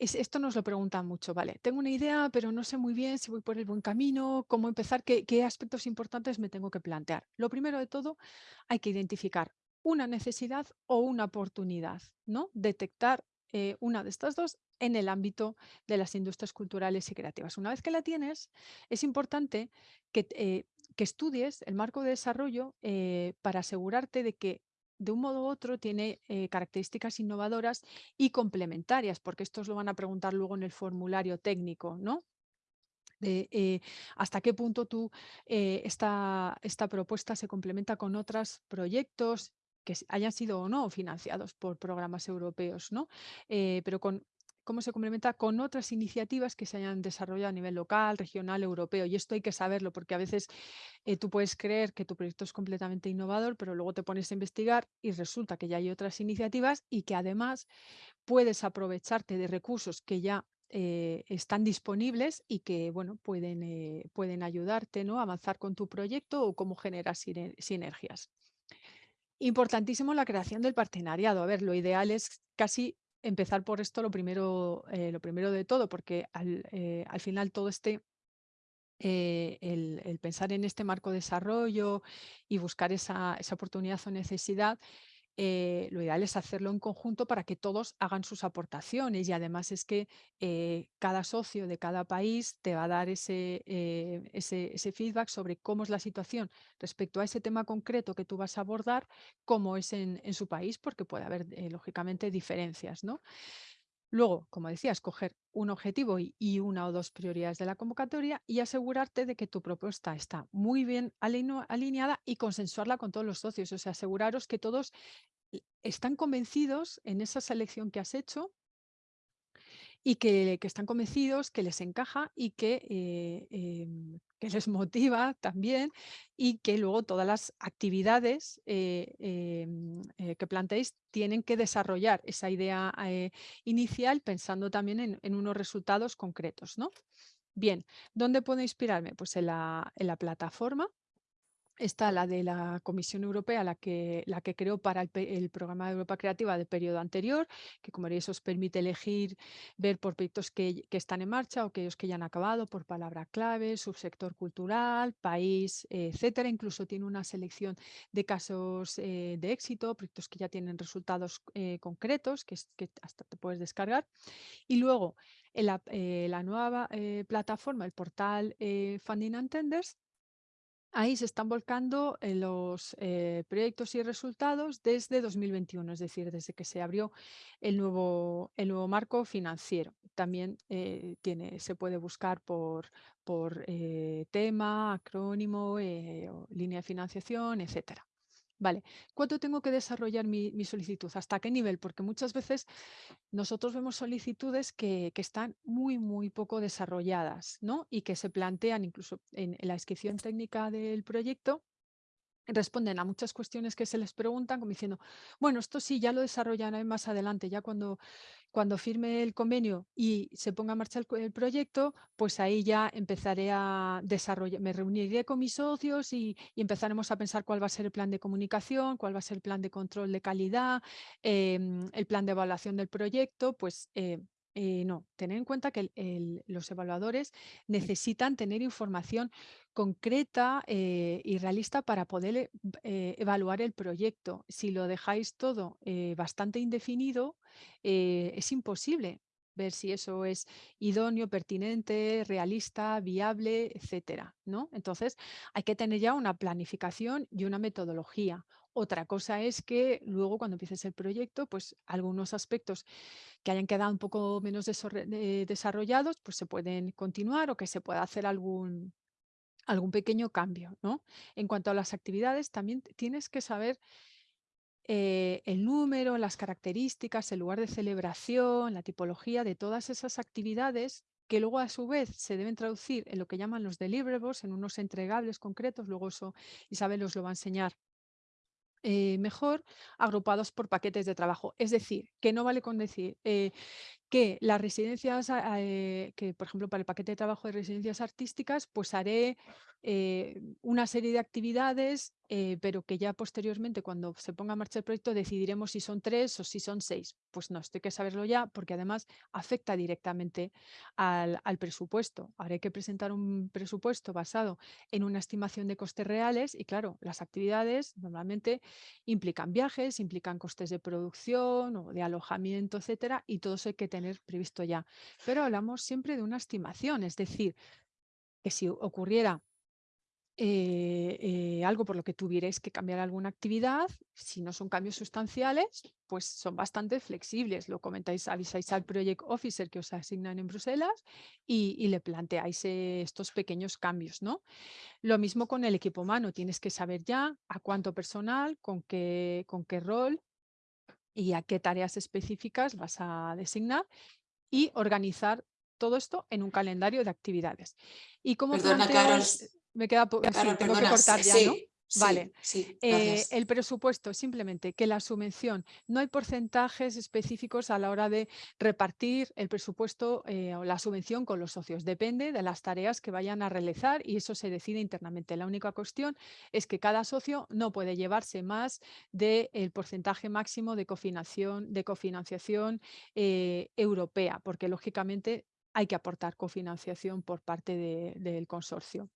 esto nos lo preguntan mucho, ¿vale? Tengo una idea, pero no sé muy bien si voy por el buen camino, cómo empezar, qué, aspectos importantes me tengo que plantear. Lo primero de todo, hay que identificar una necesidad o una oportunidad, ¿no? Detectar eh, una de estas dos en el ámbito de las industrias culturales y creativas. Una vez que la tienes, es importante que, eh, estudies el marco de desarrollo eh, para asegurarte de que de un modo u otro tiene eh, características innovadoras y complementarias, porque estos lo van a preguntar luego en el formulario técnico, ¿no? De, eh, hasta qué punto tú eh, esta, esta propuesta se complementa con otros proyectos que hayan sido o no financiados por programas europeos, ¿no? pero con cómo se complementa con otras iniciativas que se hayan desarrollado a nivel local, regional, europeo. Y esto hay que saberlo porque a veces eh, tú puedes creer que tu proyecto es completamente innovador, pero luego te pones a investigar y resulta que ya hay otras iniciativas y que además puedes aprovecharte de recursos que ya eh, están disponibles y que bueno, pueden, eh, pueden ayudarte ¿no? a avanzar con tu proyecto o cómo generar sinergias. Importantísimo la creación del partenariado. A ver, lo ideal es casi empezar por esto lo primero, eh, lo primero de todo, porque al, eh, final todo este, eh, el, pensar en este marco de desarrollo y buscar esa, esa oportunidad o necesidad, eh, lo ideal es hacerlo en conjunto para que todos hagan sus aportaciones y además es que eh, cada socio de cada país te va a dar ese, eh, ese, ese, feedback sobre cómo es la situación respecto a ese tema concreto que tú vas a abordar, cómo es en, en su país, porque puede haber lógicamente diferencias. ¿no? Luego, como decía, escoger un objetivo y, una o dos prioridades de la convocatoria y asegurarte de que tu propuesta está muy bien alineada y consensuarla con todos los socios. O sea, aseguraros que todos están convencidos en esa selección que has hecho y que, están convencidos, que les encaja y que, eh, em, les motiva también y que luego todas las actividades eh, em, eh, que planteéis tienen que desarrollar esa idea inicial pensando también en, unos resultados concretos. ¿no? Bien, ¿dónde puedo inspirarme? Pues en la, en la plataforma Está la de la Comisión Europea, la que, la que creó para el, programa de Europa Creativa del periodo anterior, que como veréis os permite elegir, ver por proyectos que, están en marcha o aquellos que ya han acabado, por palabra clave, subsector cultural, país, etcétera. Incluso tiene una selección de casos eh, de éxito, proyectos que ya tienen resultados eh, concretos, que, que, hasta te puedes descargar. Y luego, la, eh, la nueva plataforma, el portal Funding and Tenders, Ahí se están volcando eh, los eh, proyectos y resultados desde 2021, es decir, desde que se abrió el nuevo, el nuevo marco financiero. También eh, tiene, se puede buscar por, por tema, acrónimo, línea de financiación, etcétera. Vale, ¿cuánto tengo que desarrollar mi, solicitud? ¿Hasta qué nivel? Porque muchas veces nosotros vemos solicitudes que, están muy, muy poco desarrolladas, ¿no? Y que se plantean incluso en la descripción técnica del proyecto, responden a muchas cuestiones que se les preguntan, como diciendo, bueno, esto sí, ya lo desarrollaré más adelante, ya cuando, cuando firme el convenio y se ponga en marcha el, proyecto, pues ahí ya empezaré a desarrollar, me reuniré con mis socios y, empezaremos a pensar cuál va a ser el plan de comunicación, cuál va a ser el plan de control de calidad, em, el plan de evaluación del proyecto, pues eh, eh, no, tener en cuenta que los evaluadores necesitan tener información concreta eh, y realista para poder eh, evaluar el proyecto. Si lo dejáis todo bastante indefinido, es imposible ver si eso es idóneo, pertinente, realista, viable, etcétera, ¿no? Entonces, hay que tener ya una planificación y una metodología. Otra cosa es que luego cuando empieces el proyecto, pues algunos aspectos que hayan quedado un poco menos eh, desarrollados, pues se pueden continuar o que se pueda hacer algún, algún pequeño cambio. ¿no? En cuanto a las actividades, también tienes que saber eh, el número, las características, el lugar de celebración, la tipología de todas esas actividades que luego a su vez se deben traducir en lo que llaman los deliverables, en unos entregables concretos, luego eso Isabel os lo va a enseñar eh, mejor agrupados por paquetes de trabajo. Es decir, que no vale con decir eh, que las residencias, eh, que por ejemplo para el paquete de trabajo de residencias artísticas, pues haré eh, una serie de actividades, eh, pero que ya posteriormente cuando se ponga en marcha el proyecto decidiremos si son tres o si son seis. Pues no, esto hay que saberlo ya porque además afecta directamente al, al presupuesto. Haré que presentar un presupuesto basado en una estimación de costes reales y claro, las actividades normalmente implican viajes, implican costes de producción o de alojamiento, etcétera, y todo eso hay que tener tener previsto ya. Pero hablamos siempre de una estimación, es decir, que si ocurriera eh, eh, algo por lo que tuvierais que cambiar alguna actividad, si no son cambios sustanciales, pues son bastante flexibles. Lo comentáis, avisáis al Project Officer que os asignan en Bruselas y, le planteáis eh, estos pequeños cambios. ¿no? Lo mismo con el equipo humano, tienes que saber ya a cuánto personal, con qué, con qué rol y a qué tareas específicas vas a designar y organizar todo esto en un calendario de actividades. Y como Perdona, Carol, me queda sí, tengo que cortar ya, ¿no? Vale. Eh, el presupuesto, simplemente que la subvención, no hay porcentajes específicos a la hora de repartir el presupuesto eh, o la subvención con los socios. Depende de las tareas que vayan a realizar y eso se decide internamente. La única cuestión es que cada socio no puede llevarse más del porcentaje máximo de cofinanciación, de cofinanciación eh, europea, porque lógicamente hay que aportar cofinanciación por parte del consorcio.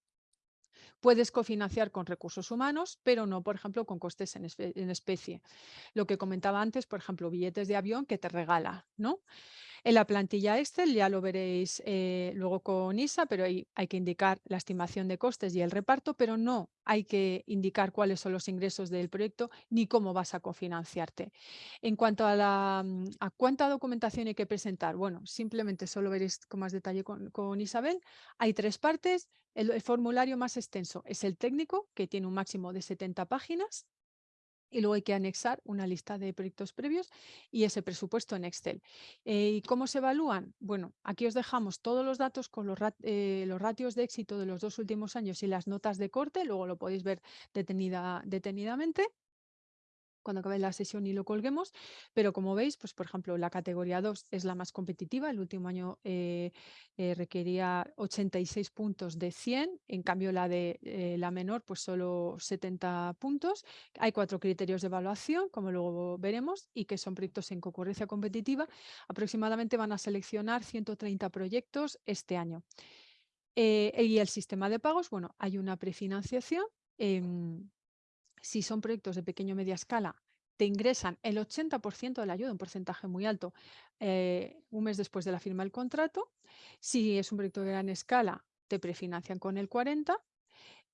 Puedes cofinanciar con recursos humanos, pero no, por ejemplo, con costes en, especie. Lo que comentaba antes, por ejemplo, billetes de avión que te regala, ¿no? En la plantilla Excel ya lo veréis eh, luego con ISA, pero ahí hay que indicar la estimación de costes y el reparto, pero no hay que indicar cuáles son los ingresos del proyecto ni cómo vas a cofinanciarte. En cuanto a, mm, a cuánta documentación hay que presentar, bueno, simplemente solo veréis con más detalle con, Isabel. Hay tres partes. el formulario más extenso es el técnico, que tiene un máximo de 70 páginas y luego hay que anexar una lista de proyectos previos y ese presupuesto en Excel. Eh, ¿Y cómo se evalúan? Bueno, aquí os dejamos todos los datos con los, eh, los, ratios de éxito de los dos últimos años y las notas de corte, luego lo podéis ver detenida, detenidamente cuando acabe la sesión y lo colguemos, pero como veis, pues por ejemplo, la categoría 2 es la más competitiva, el último año eh, eh, requería 86 puntos de 100, en cambio la de eh, la menor pues solo 70 puntos. Hay cuatro criterios de evaluación, como luego veremos, y que son proyectos en concurrencia competitiva. Aproximadamente van a seleccionar 130 proyectos este año. y el sistema de pagos, bueno, hay una prefinanciación si son proyectos de pequeño o media escala, te ingresan el 80% de la ayuda, un porcentaje muy alto, eh, un mes después de la firma del contrato. Si es un proyecto de gran escala, te prefinancian con el 40%.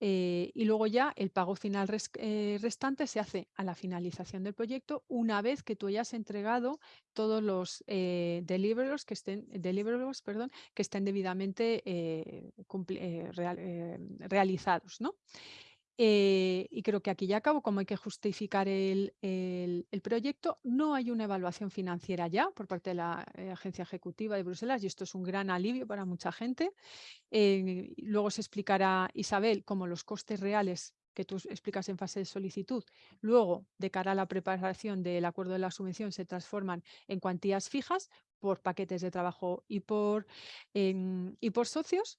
Eh, y luego ya el pago final eh, restante se hace a la finalización del proyecto una vez que tú hayas entregado todos los deliverables, que estén, perdón, que estén debidamente realizados. ¿no? Eh, y creo que aquí ya acabo, como hay que justificar el, proyecto, no hay una evaluación financiera ya por parte de la eh, Agencia Ejecutiva de Bruselas y esto es un gran alivio para mucha gente. Eh, luego se explicará, Isabel, cómo los costes reales que tú explicas en fase de solicitud, luego de cara a la preparación del acuerdo de la subvención se transforman en cuantías fijas por paquetes de trabajo y por, em, y por socios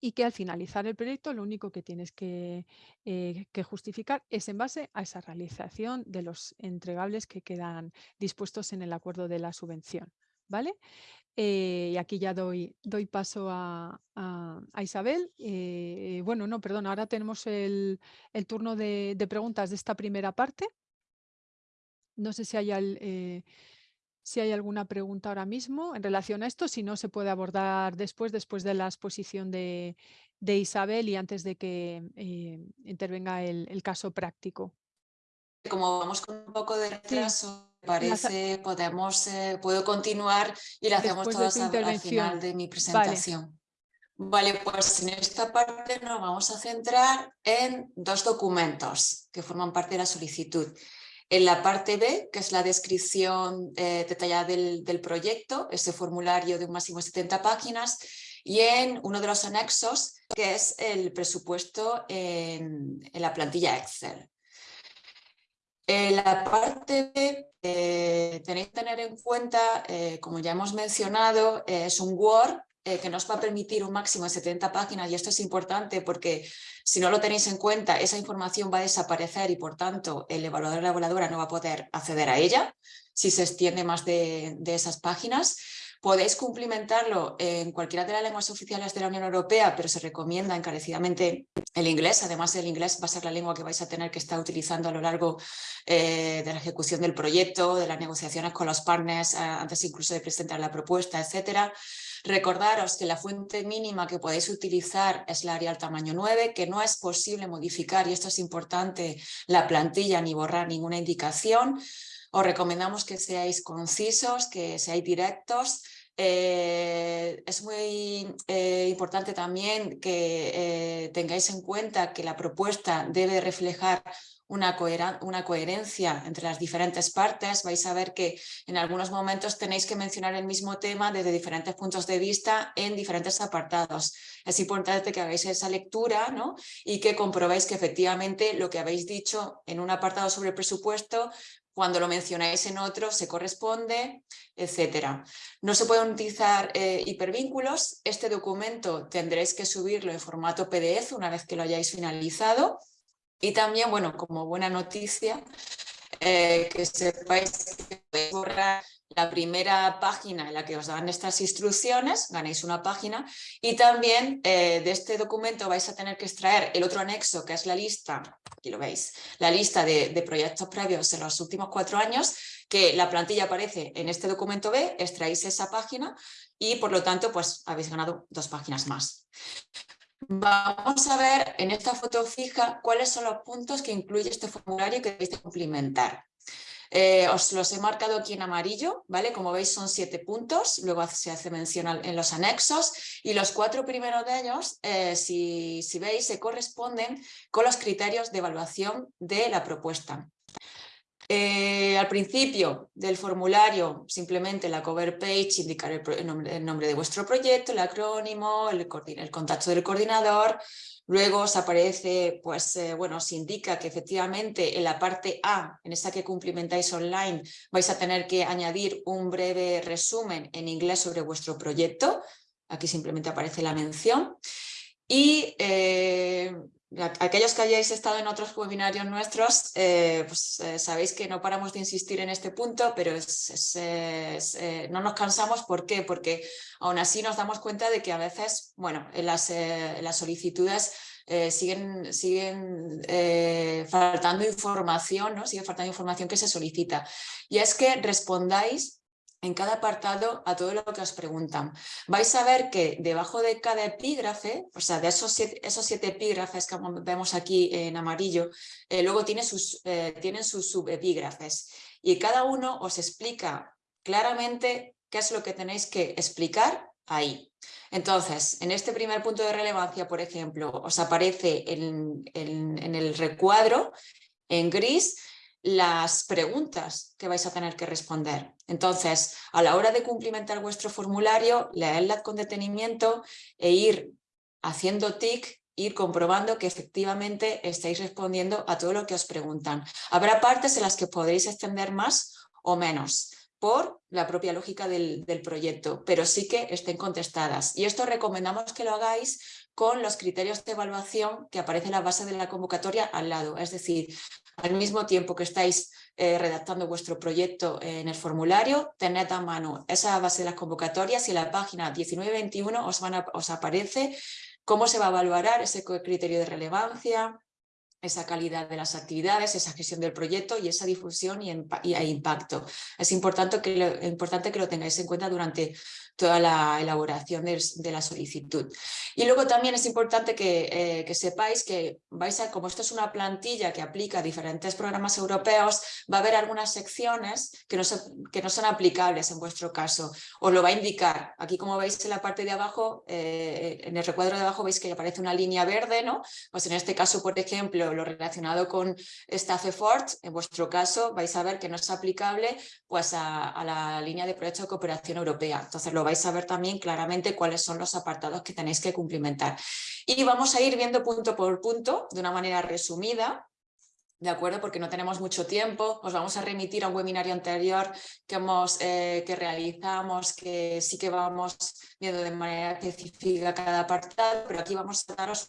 y que al finalizar el proyecto lo único que tienes que, eh, que, justificar es en base a esa realización de los entregables que quedan dispuestos en el acuerdo de la subvención. ¿vale? Eh, y aquí ya doy, doy paso a, a, Isabel. Eh, bueno, no, perdón, ahora tenemos el, el turno de, de, preguntas de esta primera parte. No sé si hay... El, si hay alguna pregunta ahora mismo en relación a esto, si no se puede abordar después, después de la exposición de, Isabel y antes de que eh, intervenga el, caso práctico. Como vamos con un poco de retraso, parece, podemos, eh, puedo continuar y la hacemos todas al final de mi presentación. Vale. pues en esta parte nos vamos a centrar en dos documentos que forman parte de la solicitud. En la parte B, que es la descripción eh, detallada del, proyecto, ese formulario de un máximo de 70 páginas, y en uno de los anexos, que es el presupuesto en, la plantilla Excel. En la parte B eh, tenéis que tener en cuenta, eh, como ya hemos mencionado, es un Word eh, que nos va a permitir un máximo de 70 páginas y esto es importante porque si no lo tenéis en cuenta esa información va a desaparecer y por tanto el evaluador o la evaluadora no va a poder acceder a ella si se extiende más de, esas páginas. Podéis cumplimentarlo en cualquiera de las lenguas oficiales de la Unión Europea, pero se recomienda encarecidamente el inglés. Además, el inglés va a ser la lengua que vais a tener que estar utilizando a lo largo eh, de la ejecución del proyecto, de las negociaciones con los partners, antes incluso de presentar la propuesta, etcétera. Recordaros que la fuente mínima que podéis utilizar es la Arial tamaño 9, que no es posible modificar, y esto es importante, la plantilla ni borrar ninguna indicación. Os recomendamos que seáis concisos, que seáis directos, eh, es muy eh, importante también que eh, tengáis en cuenta que la propuesta debe reflejar una, una, coherencia entre las diferentes partes, vais a ver que en algunos momentos tenéis que mencionar el mismo tema desde diferentes puntos de vista en diferentes apartados. Es importante que hagáis esa lectura ¿no? y que comprobéis que efectivamente lo que habéis dicho en un apartado sobre el presupuesto cuando lo mencionáis en otro se corresponde, etcétera. No se pueden utilizar eh, hipervínculos. Este documento tendréis que subirlo en formato PDF una vez que lo hayáis finalizado y también, bueno, como buena noticia, eh, que sepáis que podéis borrar la primera página en la que os dan estas instrucciones, ganéis una página y también eh, de este documento vais a tener que extraer el otro anexo que es la lista, aquí lo veis, la lista de, de proyectos previos en los últimos cuatro años, que la plantilla aparece en este documento B, extraéis esa página y por lo tanto pues habéis ganado dos páginas más. Vamos a ver en esta foto fija cuáles son los puntos que incluye este formulario que debéis de cumplimentar. Eh, os los he marcado aquí en amarillo, ¿vale? Como veis son siete puntos, luego se hace mención en los anexos y los cuatro primeros de ellos, eh, si veis, se corresponden con los criterios de evaluación de la propuesta. Eh, al principio del formulario, simplemente la cover page, indicar el, nombre, de vuestro proyecto, el acrónimo, el, contacto del coordinador. Luego os aparece, pues, eh, bueno, os indica que efectivamente en la parte A, en esa que cumplimentáis online, vais a tener que añadir un breve resumen en inglés sobre vuestro proyecto. Aquí simplemente aparece la mención. Y eh, Aquellos que hayáis estado en otros webinarios nuestros, eh, pues eh, sabéis que no paramos de insistir en este punto, pero eh, no nos cansamos. ¿Por qué? Porque aún así nos damos cuenta de que a veces, bueno, en las, las solicitudes siguen, siguen faltando información, ¿no? Sigue faltando información que se solicita. Y es que respondáis en cada apartado a todo lo que os preguntan. Vais a ver que debajo de cada epígrafe, o sea, de esos siete, esos siete epígrafes que vemos aquí en amarillo, eh, luego tiene sus, eh, tienen sus subepígrafes y cada uno os explica claramente qué es lo que tenéis que explicar ahí. Entonces, en este primer punto de relevancia, por ejemplo, os aparece en, en el recuadro en gris las preguntas que vais a tener que responder. Entonces, a la hora de cumplimentar vuestro formulario, leedla con detenimiento e ir haciendo tic, ir comprobando que efectivamente estáis respondiendo a todo lo que os preguntan. Habrá partes en las que podréis extender más o menos por la propia lógica del, del proyecto, pero sí que estén contestadas. Y esto recomendamos que lo hagáis con los criterios de evaluación que aparece en la base de la convocatoria al lado. Es decir, al mismo tiempo que estáis eh, redactando vuestro proyecto en el formulario, tened a mano esa base de las convocatorias y en la página 1921 os, van os aparece cómo se va a evaluar ese criterio de relevancia, esa calidad de las actividades, esa gestión del proyecto y esa difusión y, impacto. Es importante que, lo, importante que lo tengáis en cuenta durante toda la elaboración de, la solicitud. Y luego también es importante que, eh, sepáis que vais a, como esto es una plantilla que aplica diferentes programas europeos, va a haber algunas secciones que no, son, que no son aplicables en vuestro caso. Os lo va a indicar. Aquí como veis en la parte de abajo, eh, en el recuadro de abajo veis que aparece una línea verde, ¿no? Pues en este caso, por ejemplo, lo relacionado con Staff Effort, en vuestro caso vais a ver que no es aplicable pues, a, a la línea de proyecto de cooperación europea. Entonces lo vais a ver también claramente cuáles son los apartados que tenéis que cumplimentar. Y vamos a ir viendo punto por punto, de una manera resumida, ¿de acuerdo? Porque no tenemos mucho tiempo, os vamos a remitir a un webinario anterior que, hemos, eh, que realizamos, que sí que vamos viendo de manera específica cada apartado, pero aquí vamos a daros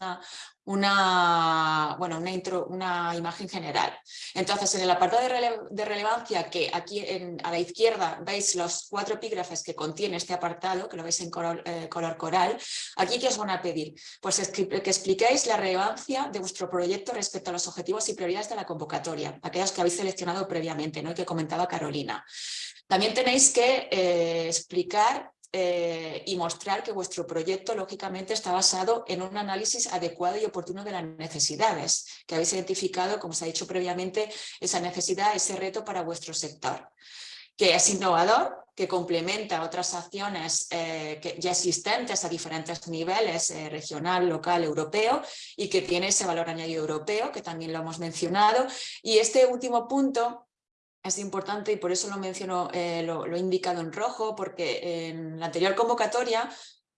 una, bueno, una, intro, una imagen general. Entonces, en el apartado de, relevancia, que aquí a la izquierda veis los cuatro epígrafes que contiene este apartado, que lo veis en color, eh, color coral, aquí ¿qué os van a pedir? Pues que expliquéis la relevancia de vuestro proyecto respecto a los objetivos y prioridades de la convocatoria, aquellas que habéis seleccionado previamente ¿no? que comentaba Carolina. También tenéis que eh, explicar eh, y mostrar que vuestro proyecto lógicamente está basado en un análisis adecuado y oportuno de las necesidades, que habéis identificado, como se ha dicho previamente, esa necesidad, ese reto para vuestro sector que es innovador, que complementa otras acciones eh, ya existentes a diferentes niveles, eh, regional, local, europeo, y que tiene ese valor añadido europeo, que también lo hemos mencionado. Y este último punto es importante y por eso lo menciono, eh, lo, he indicado en rojo, porque en la anterior convocatoria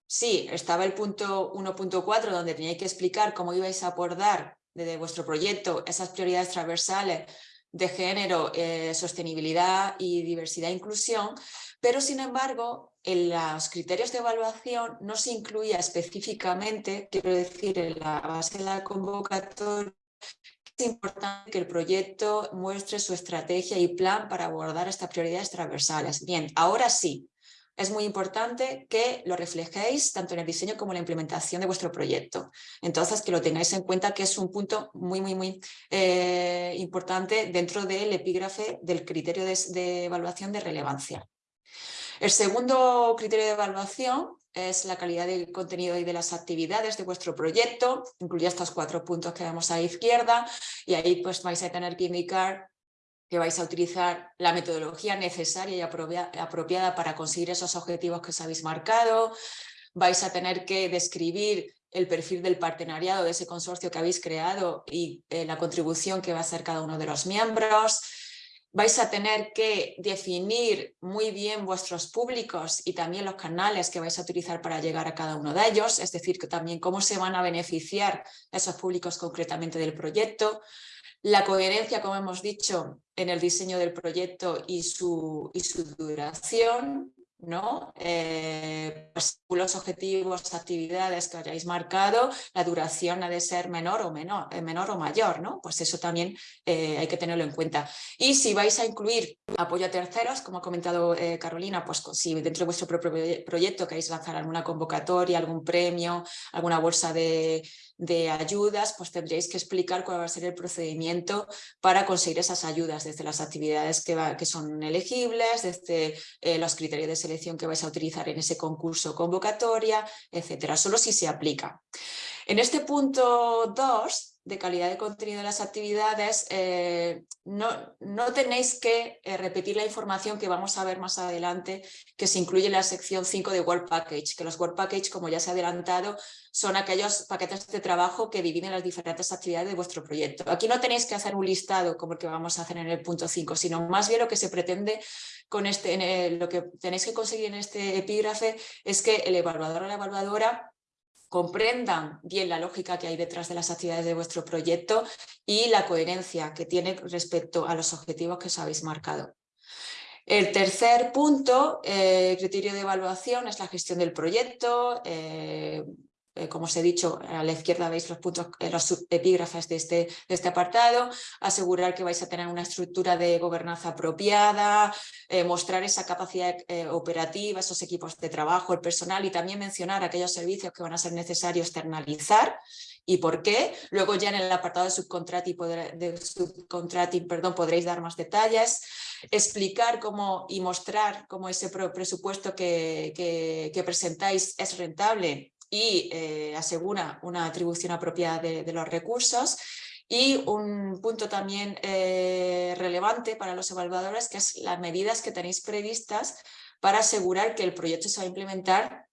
sí, estaba el punto 1.4 donde teníais que explicar cómo ibais a abordar desde vuestro proyecto esas prioridades transversales de género, eh, sostenibilidad y diversidad e inclusión, pero sin embargo en los criterios de evaluación no se incluía específicamente, quiero decir, en la base de la convocatoria, es importante que el proyecto muestre su estrategia y plan para abordar estas prioridades transversales. Bien, ahora sí, es muy importante que lo reflejéis tanto en el diseño como en la implementación de vuestro proyecto. Entonces, que lo tengáis en cuenta que es un punto muy, muy, muy eh, importante dentro del epígrafe del criterio de, evaluación de relevancia. El segundo criterio de evaluación es la calidad del contenido y de las actividades de vuestro proyecto, incluye estos cuatro puntos que vemos a la izquierda. Y ahí pues vais a tener que indicar que vais a utilizar la metodología necesaria y apropiada para conseguir esos objetivos que os habéis marcado, vais a tener que describir el perfil del partenariado de ese consorcio que habéis creado y eh, la contribución que va a hacer cada uno de los miembros, vais a tener que definir muy bien vuestros públicos y también los canales que vais a utilizar para llegar a cada uno de ellos, es decir, también cómo se van a beneficiar esos públicos concretamente del proyecto, la coherencia, como hemos dicho, en el diseño del proyecto y su, y su duración, ¿no? Eh, pues, los objetivos, actividades que hayáis marcado, la duración ha de ser menor o, menor, eh, menor o mayor, ¿no? Pues eso también eh, hay que tenerlo en cuenta. Y si vais a incluir apoyo a terceros, como ha comentado Carolina, pues si dentro de vuestro propio proyecto queréis lanzar alguna convocatoria, algún premio, alguna bolsa de, de ayudas, pues tendréis que explicar cuál va a ser el procedimiento para conseguir esas ayudas, desde las actividades que, que son elegibles, desde eh, los criterios de selección que vais a utilizar en ese concurso convocatoria, etcétera, solo si se aplica. En este punto 2 de calidad de contenido de las actividades, eh, no, no, tenéis que eh, repetir la información que vamos a ver más adelante, que se incluye en la sección 5 de Work Package, que los Work Package, como ya se ha adelantado, son aquellos paquetes de trabajo que dividen las diferentes actividades de vuestro proyecto. Aquí no tenéis que hacer un listado como el que vamos a hacer en el punto 5, sino más bien lo que se pretende con este, lo que tenéis que conseguir en este epígrafe es que el evaluador o la evaluadora comprendan bien la lógica que hay detrás de las actividades de vuestro proyecto y la coherencia que tiene respecto a los objetivos que os habéis marcado. El tercer punto, eh, criterio de evaluación, es la gestión del proyecto, eh, eh, como os he dicho, a la izquierda veis los puntos, eh, los epígrafes de este, este apartado, asegurar que vais a tener una estructura de gobernanza apropiada, eh, mostrar esa capacidad operativa, esos equipos de trabajo, el personal y también mencionar aquellos servicios que van a ser necesarios externalizar y por qué. Luego ya en el apartado de subcontrating, perdón, podréis dar más detalles, explicar cómo y mostrar cómo ese presupuesto que presentáis es rentable y eh, asegura una atribución apropiada de, los recursos. Y un punto también eh, relevante para los evaluadores, que es las medidas que tenéis previstas para asegurar que el proyecto se va a implementar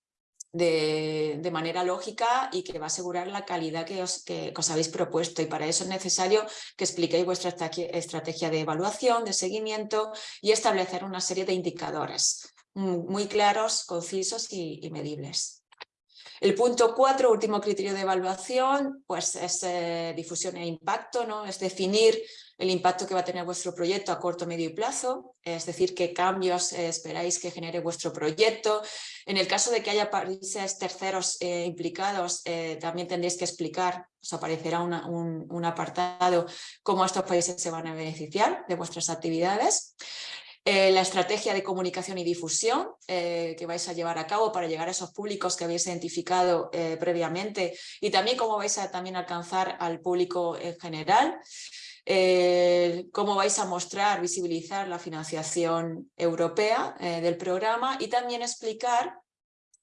de, de, manera lógica y que va a asegurar la calidad que os, que os, habéis propuesto y para eso es necesario que expliquéis vuestra estrategia de evaluación, de seguimiento y establecer una serie de indicadores muy claros, concisos y medibles. El punto cuatro, último criterio de evaluación, pues es eh, difusión e impacto, ¿no? es definir el impacto que va a tener vuestro proyecto a corto, medio y plazo, es decir, qué cambios eh, esperáis que genere vuestro proyecto. En el caso de que haya países terceros eh, implicados, también tendréis que explicar, os aparecerá un, un apartado, cómo estos países se van a beneficiar de vuestras actividades. Eh, la estrategia de comunicación y difusión eh, que vais a llevar a cabo para llegar a esos públicos que habéis identificado eh, previamente y también cómo vais a también alcanzar al público en general. cómo vais a mostrar, visibilizar la financiación europea del programa y también explicar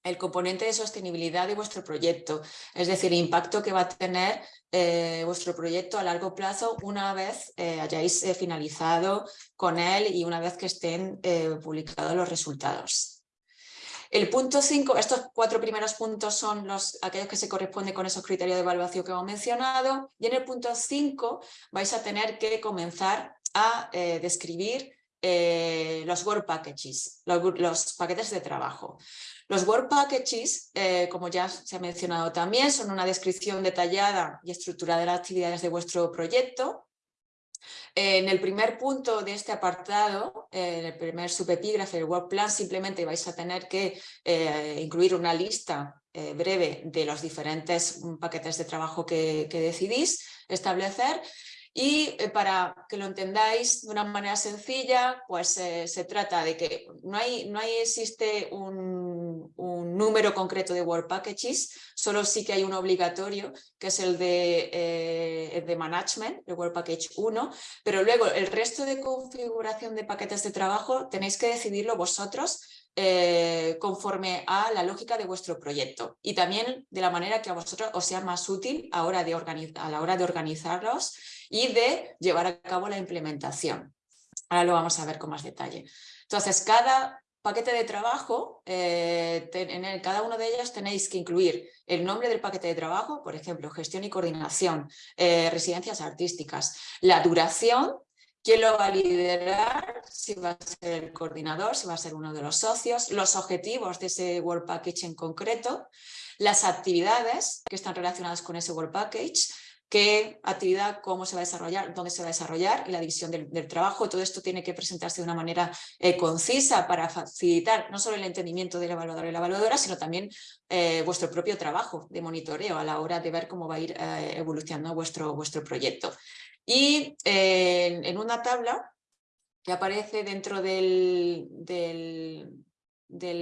el componente de sostenibilidad de vuestro proyecto, es decir, el impacto que va a tener eh, vuestro proyecto a largo plazo una vez eh, hayáis eh, finalizado con él y una vez que estén publicados los resultados. El punto 5, estos cuatro primeros puntos son los, aquellos que se corresponden con esos criterios de evaluación que hemos mencionado y en el punto 5 vais a tener que comenzar a describir los work packages, los, paquetes de trabajo. Los Work Packages, eh, como ya se ha mencionado también, son una descripción detallada y estructurada de las actividades de vuestro proyecto. En el primer punto de este apartado, eh, en el primer subepígrafe, el Work Plan, simplemente vais a tener que eh, incluir una lista breve de los diferentes mm, paquetes de trabajo que, decidís establecer Y eh, para que lo entendáis de una manera sencilla, pues eh, se trata de que no, hay, no hay, existe un, número concreto de Work Packages, solo sí que hay un obligatorio, que es el de, eh, de Management, el Work Package 1, pero luego el resto de configuración de paquetes de trabajo tenéis que decidirlo vosotros conforme a la lógica de vuestro proyecto y también de la manera que a vosotros os sea más útil a, hora de a la hora de organizarlos y de llevar a cabo la implementación. Ahora lo vamos a ver con más detalle. Entonces, cada paquete de trabajo, eh, en cada uno de ellos tenéis que incluir el nombre del paquete de trabajo, por ejemplo, gestión y coordinación, eh, residencias artísticas, la duración, quién lo va a liderar, si va a ser el coordinador, si va a ser uno de los socios, los objetivos de ese Work Package en concreto, las actividades que están relacionadas con ese Work Package, qué actividad, cómo se va a desarrollar, dónde se va a desarrollar y la división del, trabajo. Todo esto tiene que presentarse de una manera eh, concisa para facilitar no solo el entendimiento del evaluador y la evaluadora, sino también eh, vuestro propio trabajo de monitoreo a la hora de ver cómo va a ir eh, evolucionando vuestro, vuestro proyecto. Y en una tabla que aparece dentro del, del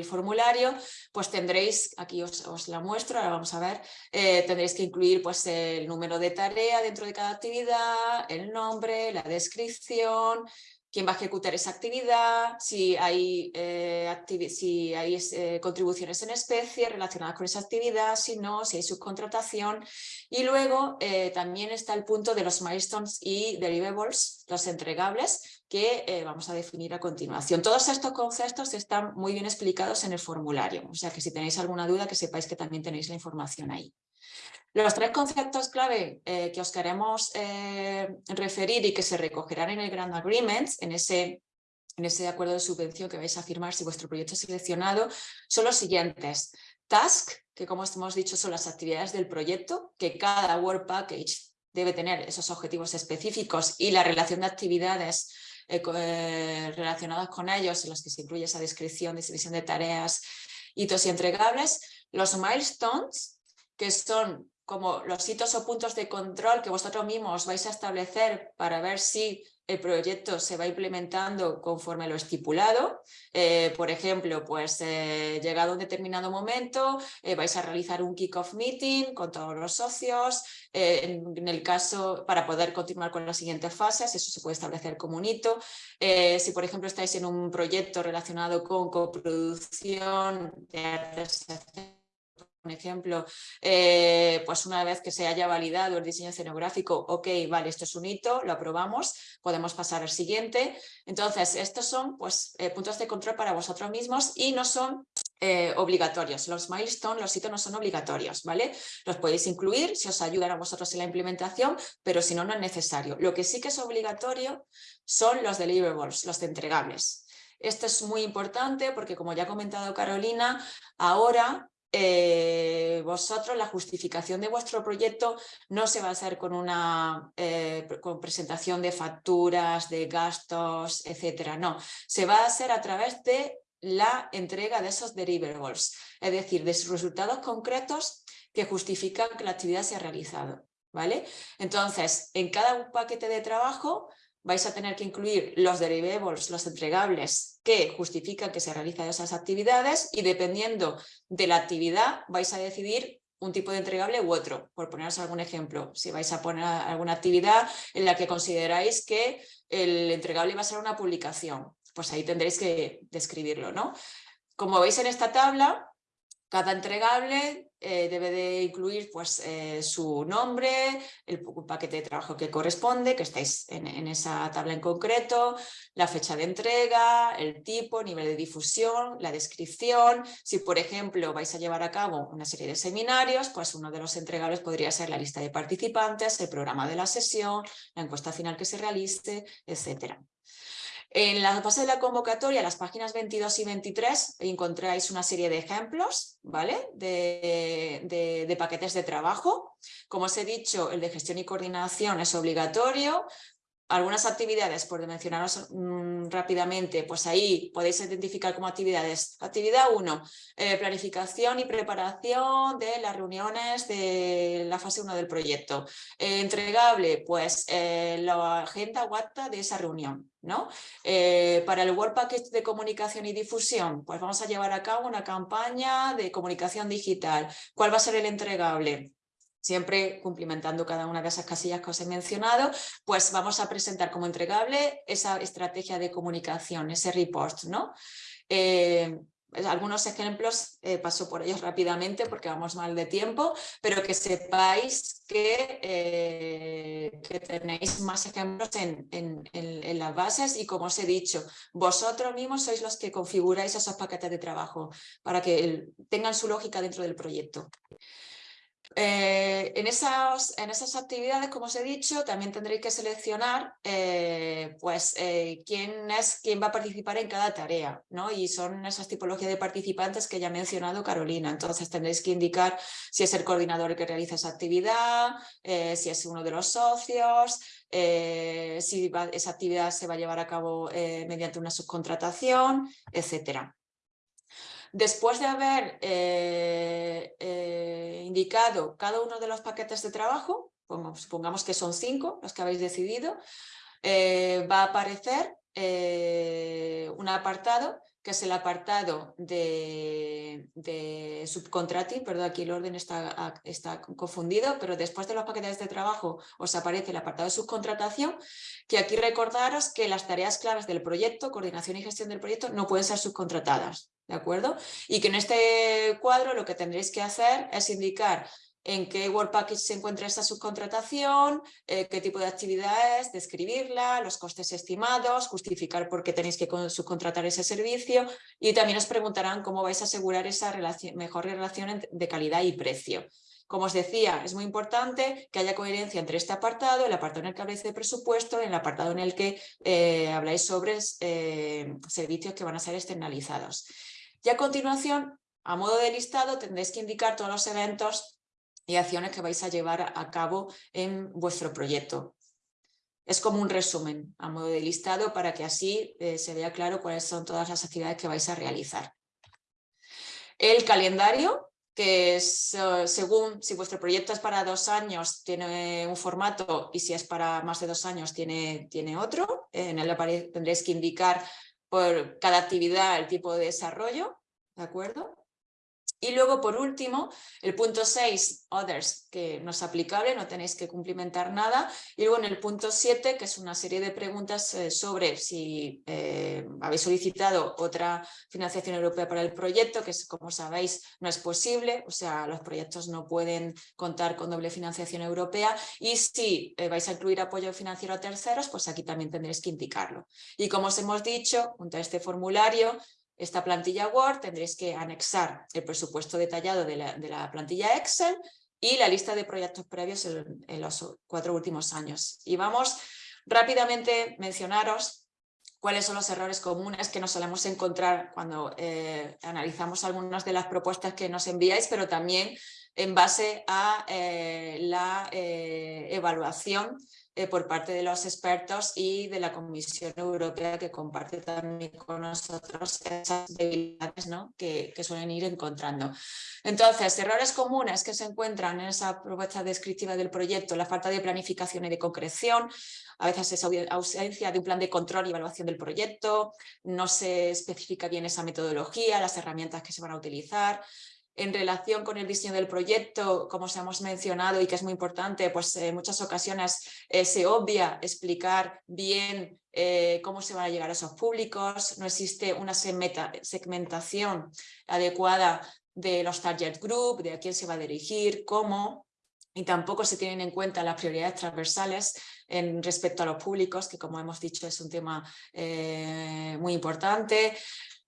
formulario, pues tendréis, aquí os, la muestro, ahora vamos a ver, eh, tendréis que incluir pues el número de tarea dentro de cada actividad, el nombre, la descripción, quién va a ejecutar esa actividad, si hay, eh, si hay eh, contribuciones en especie relacionadas con esa actividad, si no, si hay subcontratación. Y luego también está el punto de los milestones y deliverables, los entregables, que eh, vamos a definir a continuación. Todos estos conceptos están muy bien explicados en el formulario, o sea que si tenéis alguna duda que sepáis que también tenéis la información ahí. Los tres conceptos clave eh, que os queremos eh, referir y que se recogerán en el Grand Agreement, en ese, en ese acuerdo de subvención que vais a firmar si vuestro proyecto es seleccionado, son los siguientes. Task, que como hemos dicho son las actividades del proyecto, que cada Work Package debe tener esos objetivos específicos y la relación de actividades eh, eh, relacionados con ellos, en los que se incluye esa descripción, distribución de tareas, hitos y entregables, los milestones, que son como los hitos o puntos de control que vosotros mismos vais a establecer para ver si el proyecto se va implementando conforme lo estipulado. Eh, por ejemplo, pues eh, llegado un determinado momento, eh, vais a realizar un kick-off meeting con todos los socios. En, el caso, para poder continuar con las siguientes fases, eso se puede establecer como un hito. si, por ejemplo, estáis en un proyecto relacionado con coproducción de artes un ejemplo, eh, pues una vez que se haya validado el diseño escenográfico, ok, vale, esto es un hito, lo aprobamos, podemos pasar al siguiente. Entonces, estos son pues, eh, puntos de control para vosotros mismos y no son eh, obligatorios. Los milestones, los hitos no son obligatorios, ¿vale? Los podéis incluir si os ayudan a vosotros en la implementación, pero si no, no es necesario. Lo que sí que es obligatorio son los deliverables, los entregables. Esto es muy importante porque, como ya ha comentado Carolina, ahora eh, vosotros la justificación de vuestro proyecto no se va a hacer con una eh, con presentación de facturas, de gastos, etcétera. No, se va a hacer a través de la entrega de esos deliverables, es decir, de esos resultados concretos que justifican que la actividad se ha realizado. ¿vale? Entonces, en cada paquete de trabajo vais a tener que incluir los deliverables, los entregables que justifican que se realizan esas actividades y dependiendo de la actividad vais a decidir un tipo de entregable u otro. Por poneros algún ejemplo, si vais a poner alguna actividad en la que consideráis que el entregable va a ser una publicación, pues ahí tendréis que describirlo. ¿no? Como veis en esta tabla, cada entregable eh, debe de incluir pues, eh, su nombre, el paquete de trabajo que corresponde, que estáis en, esa tabla en concreto, la fecha de entrega, el tipo, nivel de difusión, la descripción. Si, por ejemplo, vais a llevar a cabo una serie de seminarios, pues uno de los entregables podría ser la lista de participantes, el programa de la sesión, la encuesta final que se realice, etcétera. En la base de la convocatoria, las páginas 22 y 23, encontráis una serie de ejemplos ¿vale? de, paquetes de trabajo. Como os he dicho, el de gestión y coordinación es obligatorio, algunas actividades, por mencionaros mm, rápidamente, pues ahí podéis identificar como actividades. Actividad 1, eh, planificación y preparación de las reuniones de la fase 1 del proyecto. Eh, entregable, pues eh, la agenda WhatsApp de esa reunión. ¿no? para el World Package de comunicación y difusión, pues vamos a llevar a cabo una campaña de comunicación digital. ¿Cuál va a ser el entregable? Siempre cumplimentando cada una de esas casillas que os he mencionado, pues vamos a presentar como entregable esa estrategia de comunicación, ese report. ¿no? Eh, algunos ejemplos, eh, paso por ellos rápidamente porque vamos mal de tiempo, pero que sepáis que, eh, tenéis más ejemplos en, en, las bases y como os he dicho, vosotros mismos sois los que configuráis esos paquetes de trabajo para que tengan su lógica dentro del proyecto. Eh, en, esas, en esas actividades, como os he dicho, también tendréis que seleccionar eh, pues, eh, quién, es, quién va a participar en cada tarea, ¿no? y son esas tipologías de participantes que ya ha mencionado Carolina. Entonces tendréis que indicar si es el coordinador el que realiza esa actividad, si es uno de los socios, si esa actividad se va a llevar a cabo mediante una subcontratación, etcétera. Después de haber eh, eh, indicado cada uno de los paquetes de trabajo, supongamos que son cinco los que habéis decidido, eh, va a aparecer un apartado que es el apartado de, de subcontracting, perdón, aquí el orden está, está, confundido, pero después de los paquetes de trabajo os aparece el apartado de subcontratación, que aquí recordaros que las tareas claves del proyecto, coordinación y gestión del proyecto, no pueden ser subcontratadas. ¿de acuerdo? Y que en este cuadro lo que tendréis que hacer es indicar en qué Work Package se encuentra esta subcontratación, eh, qué tipo de actividad es, describirla, los costes estimados, justificar por qué tenéis que subcontratar ese servicio y también os preguntarán cómo vais a asegurar esa mejor relación de calidad y precio. Como os decía, es muy importante que haya coherencia entre este apartado, el apartado en el que habláis de presupuesto, el apartado en el que eh, habláis sobre eh, servicios que van a ser externalizados. Y a continuación, a modo de listado, tendréis que indicar todos los eventos y acciones que vais a llevar a cabo en vuestro proyecto. Es como un resumen a modo de listado para que así eh, se vea claro cuáles son todas las actividades que vais a realizar. El calendario, que es eh, según si vuestro proyecto es para dos años tiene un formato y si es para más de dos años tiene, tiene otro. En el tendréis que indicar por cada actividad el tipo de desarrollo, ¿de acuerdo? Y luego, por último, el punto 6, Others, que no es aplicable, no tenéis que cumplimentar nada. Y luego en el punto 7, que es una serie de preguntas eh, sobre si eh, habéis solicitado otra financiación europea para el proyecto, que como sabéis no es posible, o sea, los proyectos no pueden contar con doble financiación europea. Y si eh, vais a incluir apoyo financiero a terceros, pues aquí también tendréis que indicarlo. Y como os hemos dicho, junto a este formulario, esta plantilla Word tendréis que anexar el presupuesto detallado de la, plantilla Excel y la lista de proyectos previos en, los cuatro últimos años. Y vamos rápidamente mencionaros cuáles son los errores comunes que nos solemos encontrar cuando eh, analizamos algunas de las propuestas que nos enviáis, pero también en base a eh, la eh, evaluación eh, por parte de los expertos y de la Comisión Europea que comparte también con nosotros esas debilidades ¿no? que, que, suelen ir encontrando. Entonces, errores comunes que se encuentran en esa propuesta descriptiva del proyecto, la falta de planificación y de concreción, a veces esa ausencia de un plan de control y evaluación del proyecto, no se especifica bien esa metodología, las herramientas que se van a utilizar, en relación con el diseño del proyecto, como os hemos mencionado y que es muy importante, pues en muchas ocasiones eh, se obvia explicar bien eh, cómo se van a llegar a esos públicos, no existe una segmentación adecuada de los target group, de a quién se va a dirigir, cómo, y tampoco se tienen en cuenta las prioridades transversales en respecto a los públicos, que como hemos dicho es un tema eh, muy importante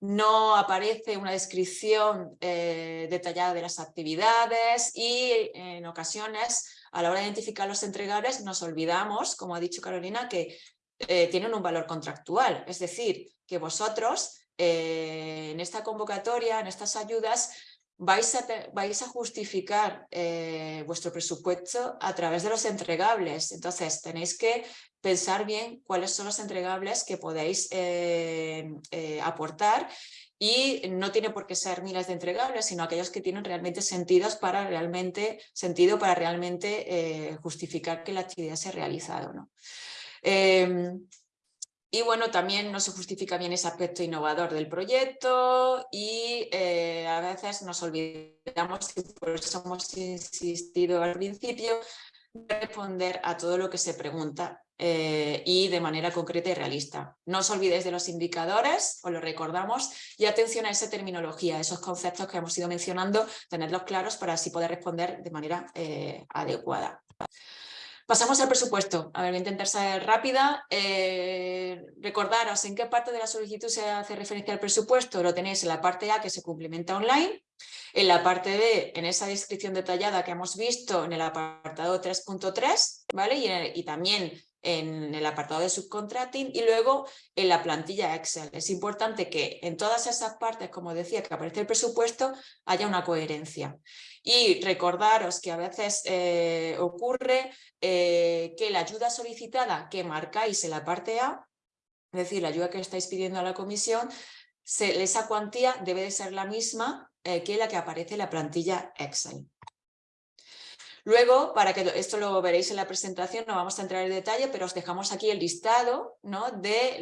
no aparece una descripción eh, detallada de las actividades y en ocasiones a la hora de identificar los entregables nos olvidamos, como ha dicho Carolina, que eh, tienen un valor contractual, es decir, que vosotros eh, en esta convocatoria, en estas ayudas, vais a, vais a justificar eh, vuestro presupuesto a través de los entregables. Entonces tenéis que pensar bien cuáles son los entregables que podéis eh, eh, aportar y no tiene por qué ser miles de entregables, sino aquellos que tienen realmente sentidos para realmente, sentido para realmente justificar que la actividad se ha realizado. ¿no? Y bueno, también no se justifica bien ese aspecto innovador del proyecto y eh, a veces nos olvidamos, y por eso hemos insistido al principio, responder a todo lo que se pregunta eh, y de manera concreta y realista. No os olvidéis de los indicadores, os lo recordamos, y atención a esa terminología, esos conceptos que hemos ido mencionando, tenerlos claros para así poder responder de manera eh, adecuada. Pasamos al presupuesto. A ver, voy a intentar ser rápida. Eh, recordaros en qué parte de la solicitud se hace referencia al presupuesto. Lo tenéis en la parte A que se cumplimenta online, en la parte B, en esa descripción detallada que hemos visto en el apartado 3.3, ¿vale? Y, y también en el apartado de subcontracting y luego en la plantilla Excel. Es importante que en todas esas partes, como decía, que aparece el presupuesto, haya una coherencia. Y recordaros que a veces eh, ocurre eh, que la ayuda solicitada que marcáis en la parte A, es decir, la ayuda que estáis pidiendo a la comisión, esa cuantía debe de ser la misma eh, que la que aparece en la plantilla Excel. Luego, para que esto lo veréis en la presentación, no vamos a entrar en detalle, pero os dejamos aquí el listado de,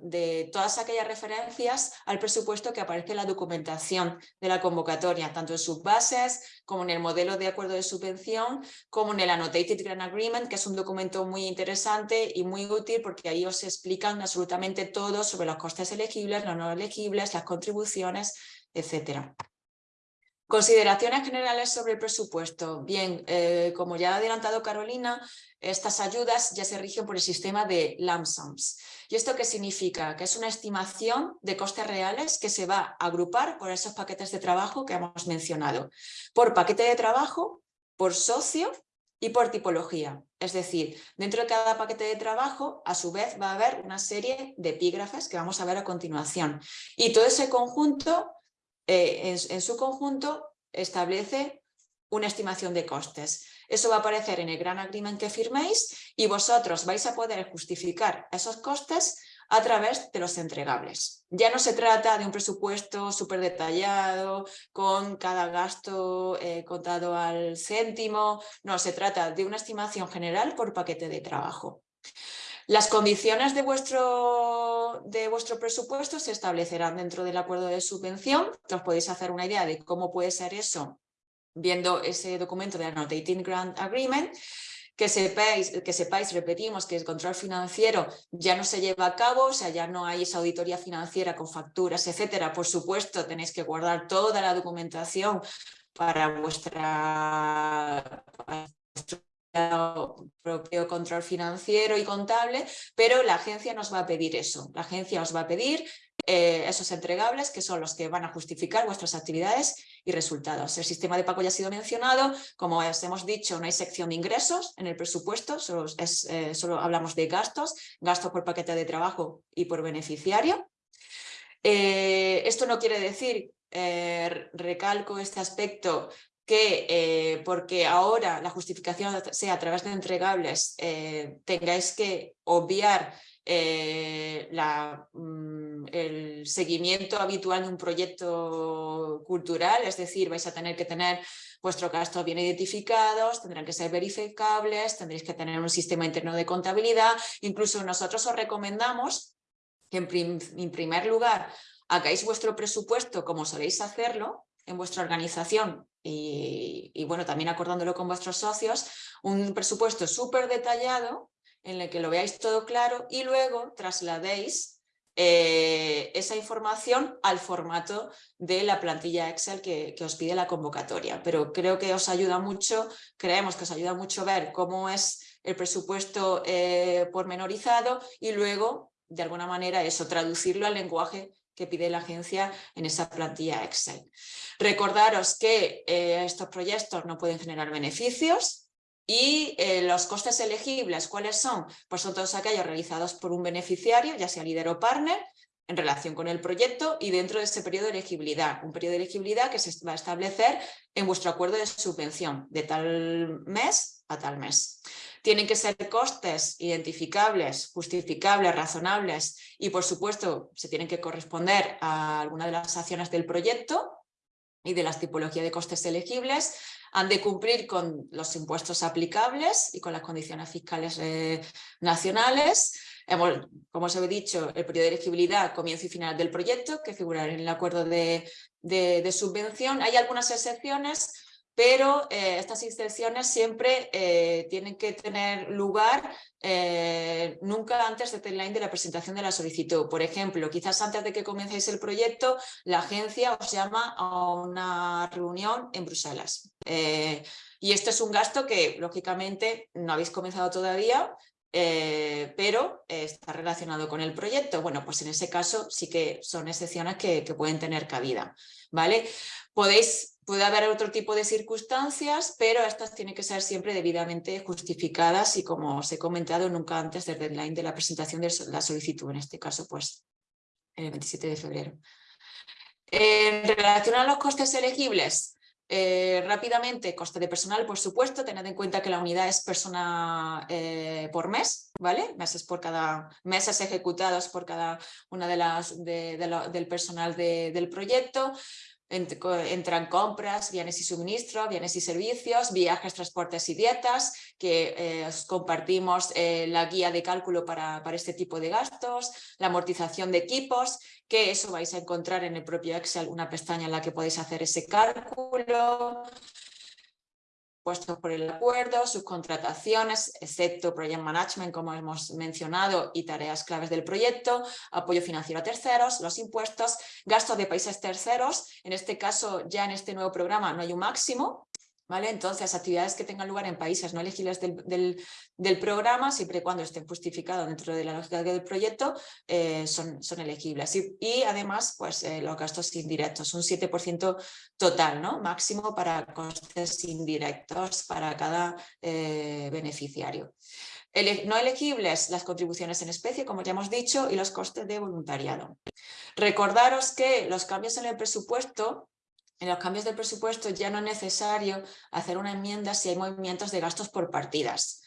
de todas aquellas referencias al presupuesto que aparece en la documentación de la convocatoria, tanto en sus bases, como en el modelo de acuerdo de subvención, como en el Annotated Grant Agreement, que es un documento muy interesante y muy útil porque ahí os explican absolutamente todo sobre los costes elegibles, los no elegibles, las contribuciones, etcétera. Consideraciones generales sobre el presupuesto. Bien, eh, como ya ha adelantado Carolina, estas ayudas ya se rigen por el sistema de lump. ¿Y esto qué significa? Que es una estimación de costes reales que se va a agrupar por esos paquetes de trabajo que hemos mencionado. Por paquete de trabajo, por socio y por tipología. Es decir, dentro de cada paquete de trabajo, a su vez va a haber una serie de epígrafes que vamos a ver a continuación. Y todo ese conjunto eh, en, su conjunto establece una estimación de costes. Eso va a aparecer en el gran agreement que firméis y vosotros vais a poder justificar esos costes a través de los entregables. Ya no se trata de un presupuesto súper detallado, con cada gasto eh, contado al céntimo, no, se trata de una estimación general por paquete de trabajo. Las condiciones de vuestro, de vuestro presupuesto se establecerán dentro del acuerdo de subvención. Os podéis hacer una idea de cómo puede ser eso viendo ese documento de Annotating Grant Agreement. Que sepáis, que sepáis, repetimos, que el control financiero ya no se lleva a cabo, o sea, ya no hay esa auditoría financiera con facturas, etcétera. Por supuesto, tenéis que guardar toda la documentación para vuestra, propio control financiero y contable, pero la agencia nos va a pedir eso. La agencia os va a pedir eh, esos entregables que son los que van a justificar vuestras actividades y resultados. El sistema de pago ya ha sido mencionado, como os hemos dicho, no hay sección de ingresos en el presupuesto, solo, eh, hablamos de gastos, gastos por paquete de trabajo y por beneficiario. Eh, esto no quiere decir recalco este aspecto eh, porque ahora la justificación sea a través de entregables, eh, tengáis que obviar eh, mm, el seguimiento habitual de un proyecto cultural, es decir, vais a tener que tener vuestros gastos bien identificados, tendrán que ser verificables, tendréis que tener un sistema interno de contabilidad, incluso nosotros os recomendamos que en primer lugar hagáis vuestro presupuesto como soléis hacerlo, en vuestra organización y, bueno, también acordándolo con vuestros socios, un presupuesto súper detallado en el que lo veáis todo claro y luego trasladéis eh, esa información al formato de la plantilla Excel que, os pide la convocatoria. Pero creo que os ayuda mucho, creemos que os ayuda mucho ver cómo es el presupuesto eh, pormenorizado y luego, de alguna manera, eso, traducirlo al lenguaje que pide la agencia en esa plantilla Excel. Recordaros que eh, estos proyectos no pueden generar beneficios y eh, los costes elegibles, ¿cuáles son? Pues son todos aquellos realizados por un beneficiario, ya sea líder o partner, en relación con el proyecto y dentro de ese periodo de elegibilidad. Un periodo de elegibilidad que se va a establecer en vuestro acuerdo de subvención de tal mes a tal mes. Tienen que ser costes identificables, justificables, razonables y por supuesto se tienen que corresponder a alguna de las acciones del proyecto y de las tipologías de costes elegibles, han de cumplir con los impuestos aplicables y con las condiciones fiscales eh, nacionales. como os he dicho, el periodo de elegibilidad, comienzo y final del proyecto, que figurará en el acuerdo de, de subvención. Hay algunas excepciones pero eh, estas excepciones siempre eh, tienen que tener lugar eh, nunca antes del deadline de la presentación de la solicitud. Por ejemplo, quizás antes de que comencéis el proyecto, la agencia os llama a una reunión en Bruselas. y esto es un gasto que, lógicamente, no habéis comenzado todavía, pero está relacionado con el proyecto. Bueno, pues en ese caso sí que son excepciones que, que pueden tener cabida. ¿vale? Podéis Puede haber otro tipo de circunstancias, pero estas tienen que ser siempre debidamente justificadas y como os he comentado, nunca antes del deadline de la presentación de la solicitud, en este caso pues el 27 de febrero. En relación a los costes elegibles, eh, rápidamente, coste de personal, por supuesto, tened en cuenta que la unidad es persona eh, por mes, ¿vale? Meses por cada, meses ejecutados por cada una de las del personal del proyecto entran compras, bienes y suministros, bienes y servicios, viajes, transportes y dietas, que eh, os compartimos eh, la guía de cálculo para, para, este tipo de gastos, la amortización de equipos, que eso vais a encontrar en el propio Excel, una pestaña en la que podéis hacer ese cálculo, puestos por el acuerdo, subcontrataciones, excepto Project Management, como hemos mencionado, y tareas claves del proyecto, apoyo financiero a terceros, los impuestos, gastos de países terceros, en este caso ya en este nuevo programa no hay un máximo, Entonces, actividades que tengan lugar en países no elegibles del, programa, siempre y cuando estén justificados dentro de la lógica del proyecto, eh, son, son, elegibles. Y, además, pues eh, los gastos indirectos, un 7% total, ¿no? máximo para costes indirectos para cada eh, beneficiario. no elegibles, las contribuciones en especie, como ya hemos dicho, y los costes de voluntariado. Recordaros que los cambios en el presupuesto en los cambios de presupuesto ya no es necesario hacer una enmienda si hay movimientos de gastos por partidas.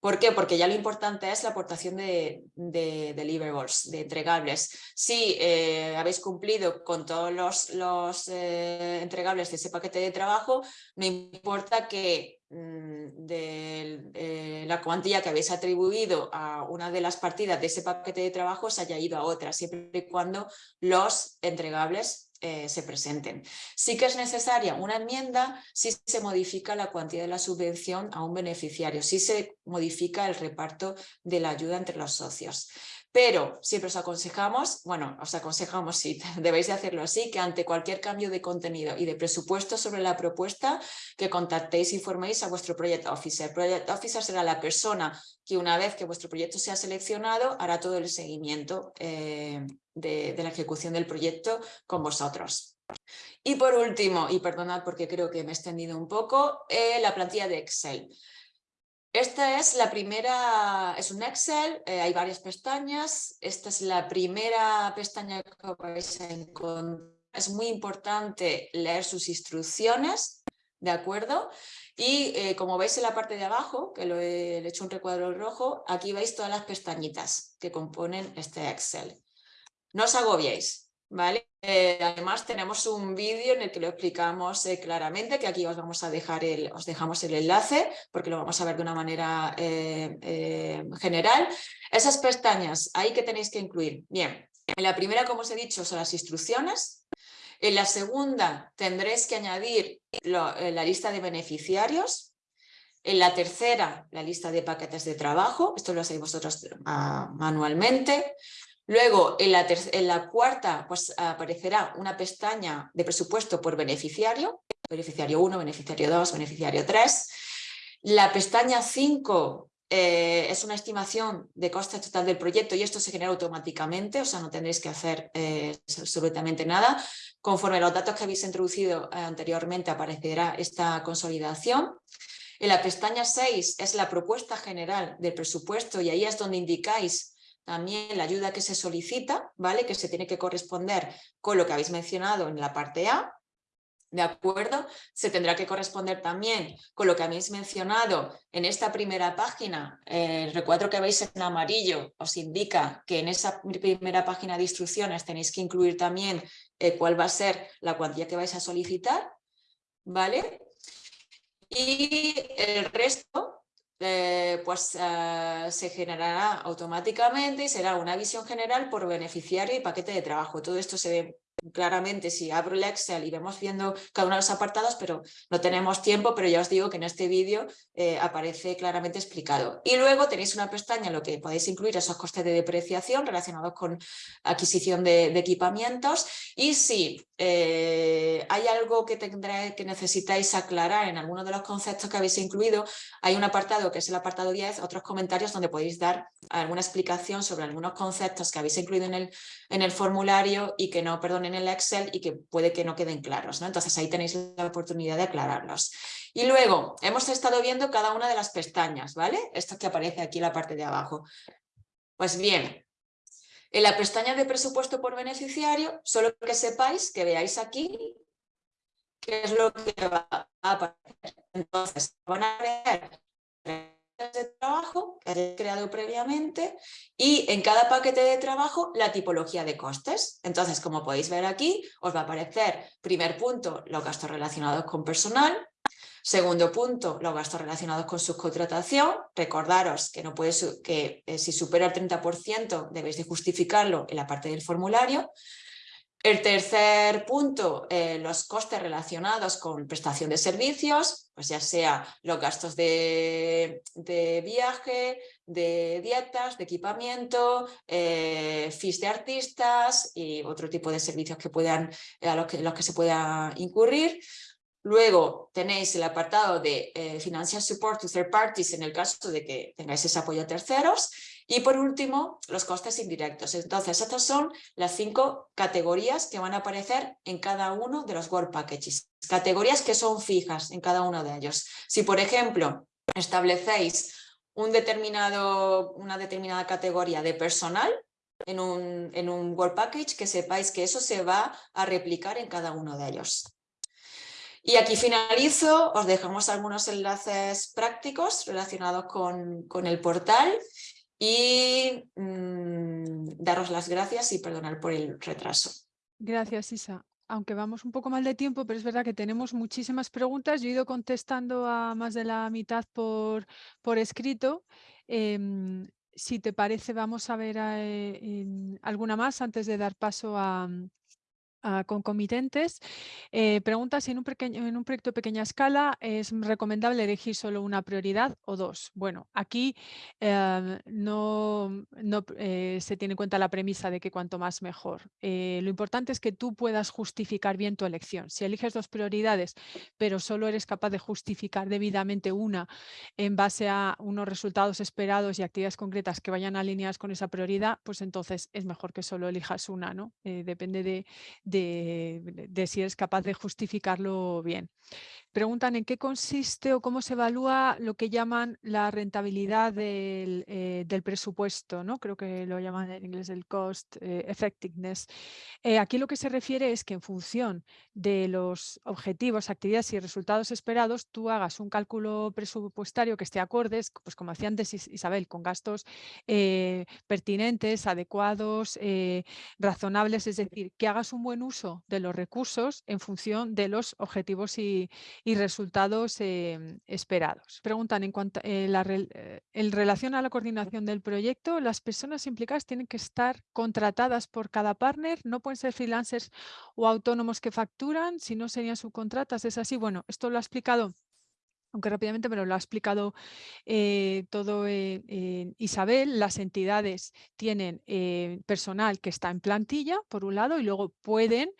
¿Por qué? Porque ya lo importante es la aportación de, deliverables, de entregables. Si eh, habéis cumplido con todos los, eh, entregables de ese paquete de trabajo, no importa que mm, de eh, la cuantía que habéis atribuido a una de las partidas de ese paquete de trabajo se haya ido a otra, siempre y cuando los entregables eh, se presenten. Sí que es necesaria una enmienda si se modifica la cuantía de la subvención a un beneficiario, si se modifica el reparto de la ayuda entre los socios. Pero siempre os aconsejamos, bueno, os aconsejamos, sí, debéis de hacerlo así, que ante cualquier cambio de contenido y de presupuesto sobre la propuesta, que contactéis informéis a vuestro Project Officer. Project Officer será la persona que una vez que vuestro proyecto sea seleccionado, hará todo el seguimiento eh, de, la ejecución del proyecto con vosotros. Y por último, y perdonad porque creo que me he extendido un poco, eh, la plantilla de Excel. Esta es la primera, es un Excel, eh, hay varias pestañas. Esta es la primera pestaña que vais a encontrar. Es muy importante leer sus instrucciones, ¿de acuerdo? Y eh, como veis en la parte de abajo, que lo he, hecho un recuadro rojo, aquí veis todas las pestañitas que componen este Excel. No os agobiéis, ¿vale? Eh, además tenemos un vídeo en el que lo explicamos eh, claramente, que aquí os vamos a dejar el, os dejamos el enlace, porque lo vamos a ver de una manera eh, general. Esas pestañas, ahí que tenéis que incluir. Bien, en la primera, como os he dicho, son las instrucciones. En la segunda tendréis que añadir la lista de beneficiarios. En la tercera, la lista de paquetes de trabajo. Esto lo hacéis vosotros ah, manualmente. Luego, en la, cuarta, pues aparecerá una pestaña de presupuesto por beneficiario, beneficiario 1, beneficiario 2, beneficiario 3. La pestaña 5 eh, es una estimación de coste total del proyecto y esto se genera automáticamente, o sea, no tendréis que hacer eh, absolutamente nada. Conforme los datos que habéis introducido eh, anteriormente aparecerá esta consolidación. En la pestaña 6 es la propuesta general del presupuesto y ahí es donde indicáis también la ayuda que se solicita, ¿vale? Que se tiene que corresponder con lo que habéis mencionado en la parte A, ¿De acuerdo? Se tendrá que corresponder también con lo que habéis mencionado en esta primera página. El recuadro que veis en amarillo os indica que en esa primera página de instrucciones tenéis que incluir también eh, cuál va a ser la cuantía que vais a solicitar. ¿Vale? Y el resto eh, pues eh, se generará automáticamente y será una visión general por beneficiario y paquete de trabajo. Todo esto se ve claramente si abro el Excel y vemos viendo cada uno de los apartados, pero no tenemos tiempo, pero ya os digo que en este vídeo eh, aparece claramente explicado. Y luego tenéis una pestaña en lo que podéis incluir esos costes de depreciación relacionados con adquisición de, equipamientos y si eh, hay algo que, tendré, que necesitáis aclarar en alguno de los conceptos que habéis incluido, hay un apartado que es el apartado 10, otros comentarios donde podéis dar alguna explicación sobre algunos conceptos que habéis incluido en el, en el formulario y que no, perdón, en el Excel y que puede que no queden claros. ¿no? Entonces ahí tenéis la oportunidad de aclararlos. Y luego hemos estado viendo cada una de las pestañas, ¿vale? Esto que aparece aquí en la parte de abajo. Pues bien, en la pestaña de presupuesto por beneficiario, solo que sepáis, que veáis aquí, qué es lo que va a aparecer. Entonces, van a ver de trabajo que hayáis creado previamente y en cada paquete de trabajo la tipología de costes. Entonces, como podéis ver aquí, os va a aparecer, primer punto, los gastos relacionados con personal, Segundo punto, los gastos relacionados con subcontratación. Recordaros que, no puede, que eh, si supera el 30% debéis de justificarlo en la parte del formulario. El tercer punto, eh, los costes relacionados con prestación de servicios, pues ya sea los gastos de, viaje, de dietas, de equipamiento, eh, fees de artistas y otro tipo de servicios que puedan, a los que, los que se pueda incurrir. Luego tenéis el apartado de eh, Financial Support to Third Parties en el caso de que tengáis ese apoyo a terceros. Y por último, los costes indirectos. Entonces, estas son las cinco categorías que van a aparecer en cada uno de los Work Packages. Categorías que son fijas en cada uno de ellos. Si, por ejemplo, establecéis una determinada categoría de personal en un, en Package, que sepáis que eso se va a replicar en cada uno de ellos. Y aquí finalizo, os dejamos algunos enlaces prácticos relacionados con, con el portal y mm, daros las gracias y perdonar por el retraso. Gracias, Isa. Aunque vamos un poco mal de tiempo, pero es verdad que tenemos muchísimas preguntas. Yo he ido contestando a más de la mitad por, por escrito. Em, si te parece, vamos a ver eh, alguna más antes de dar paso a, concomitentes. Eh, pregunta si en un, proyecto de pequeña escala es recomendable elegir solo una prioridad o dos. Bueno, aquí em, no, no eh, se tiene en cuenta la premisa de que cuanto más mejor. Eh, lo importante es que tú puedas justificar bien tu elección. Si eliges dos prioridades, pero solo eres capaz de justificar debidamente una en base a unos resultados esperados y actividades concretas que vayan alineadas con esa prioridad, pues entonces es mejor que solo elijas una. ¿no? depende de de, si eres capaz de justificarlo bien. Preguntan en qué consiste o cómo se evalúa lo que llaman la rentabilidad del, eh, presupuesto, ¿no? creo que lo llaman en inglés el cost eh, effectiveness. Eh, aquí lo que se refiere es que en función de los objetivos, actividades y resultados esperados, tú hagas un cálculo presupuestario que esté acorde, pues como decía antes Isabel, con gastos pertinentes, adecuados, razonables, es decir, que hagas un buen uso de los recursos en función de los objetivos y, y resultados em, esperados. Preguntan en cuanto eh, la, eh, en relación a la coordinación del proyecto, las personas implicadas tienen que estar contratadas por cada partner, no pueden ser freelancers o autónomos que facturan, si no serían subcontratas. ¿Es así? Bueno, esto lo ha explicado aunque rápidamente me lo ha explicado eh, todo Isabel, las entidades tienen personal que está en plantilla, por un lado, y luego pueden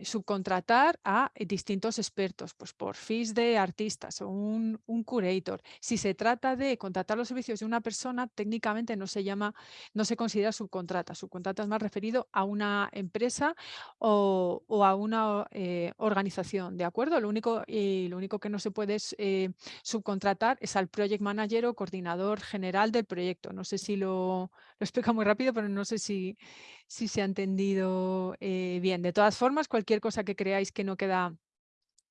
subcontratar a distintos expertos, pues por fees de artistas o un, un, curator. Si se trata de contratar los servicios de una persona, técnicamente no se llama, no se considera subcontrata. Subcontrata es más referido a una empresa o, a una eh, organización, ¿de acuerdo? Lo único, lo único que no se puede eh, subcontratar es al project manager o coordinador general del proyecto. No sé si lo, lo explica muy rápido, pero no sé si, si se ha entendido eh, bien. De todas formas, cualquier cosa que creáis que no queda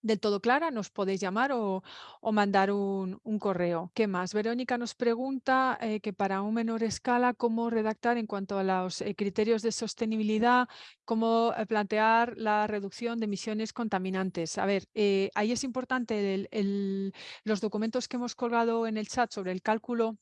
del todo clara, nos podéis llamar o, mandar un, correo. ¿Qué más? Verónica nos pregunta eh, que para un menor escala, ¿cómo redactar en cuanto a los eh, criterios de sostenibilidad? ¿Cómo plantear la reducción de emisiones contaminantes? A ver, ahí es importante los documentos que hemos colgado en el chat sobre el cálculo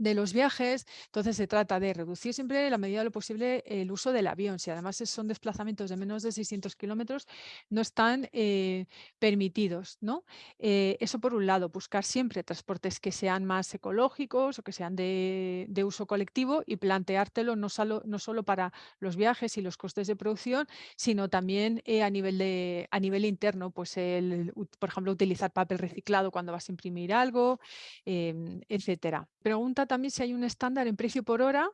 de los viajes, entonces se trata de reducir siempre en la medida de lo posible el uso del avión. Si además son desplazamientos de menos de 600 kilómetros, no están eh, permitidos. ¿no? Eh, eso por un lado, buscar siempre transportes que sean más ecológicos o que sean de, uso colectivo y planteártelo no solo, no solo para los viajes y los costes de producción, sino también eh, a, nivel de, a nivel interno, pues el, por ejemplo, utilizar papel reciclado cuando vas a imprimir algo, em, etcétera. Pregunta también si hay un estándar en precio por hora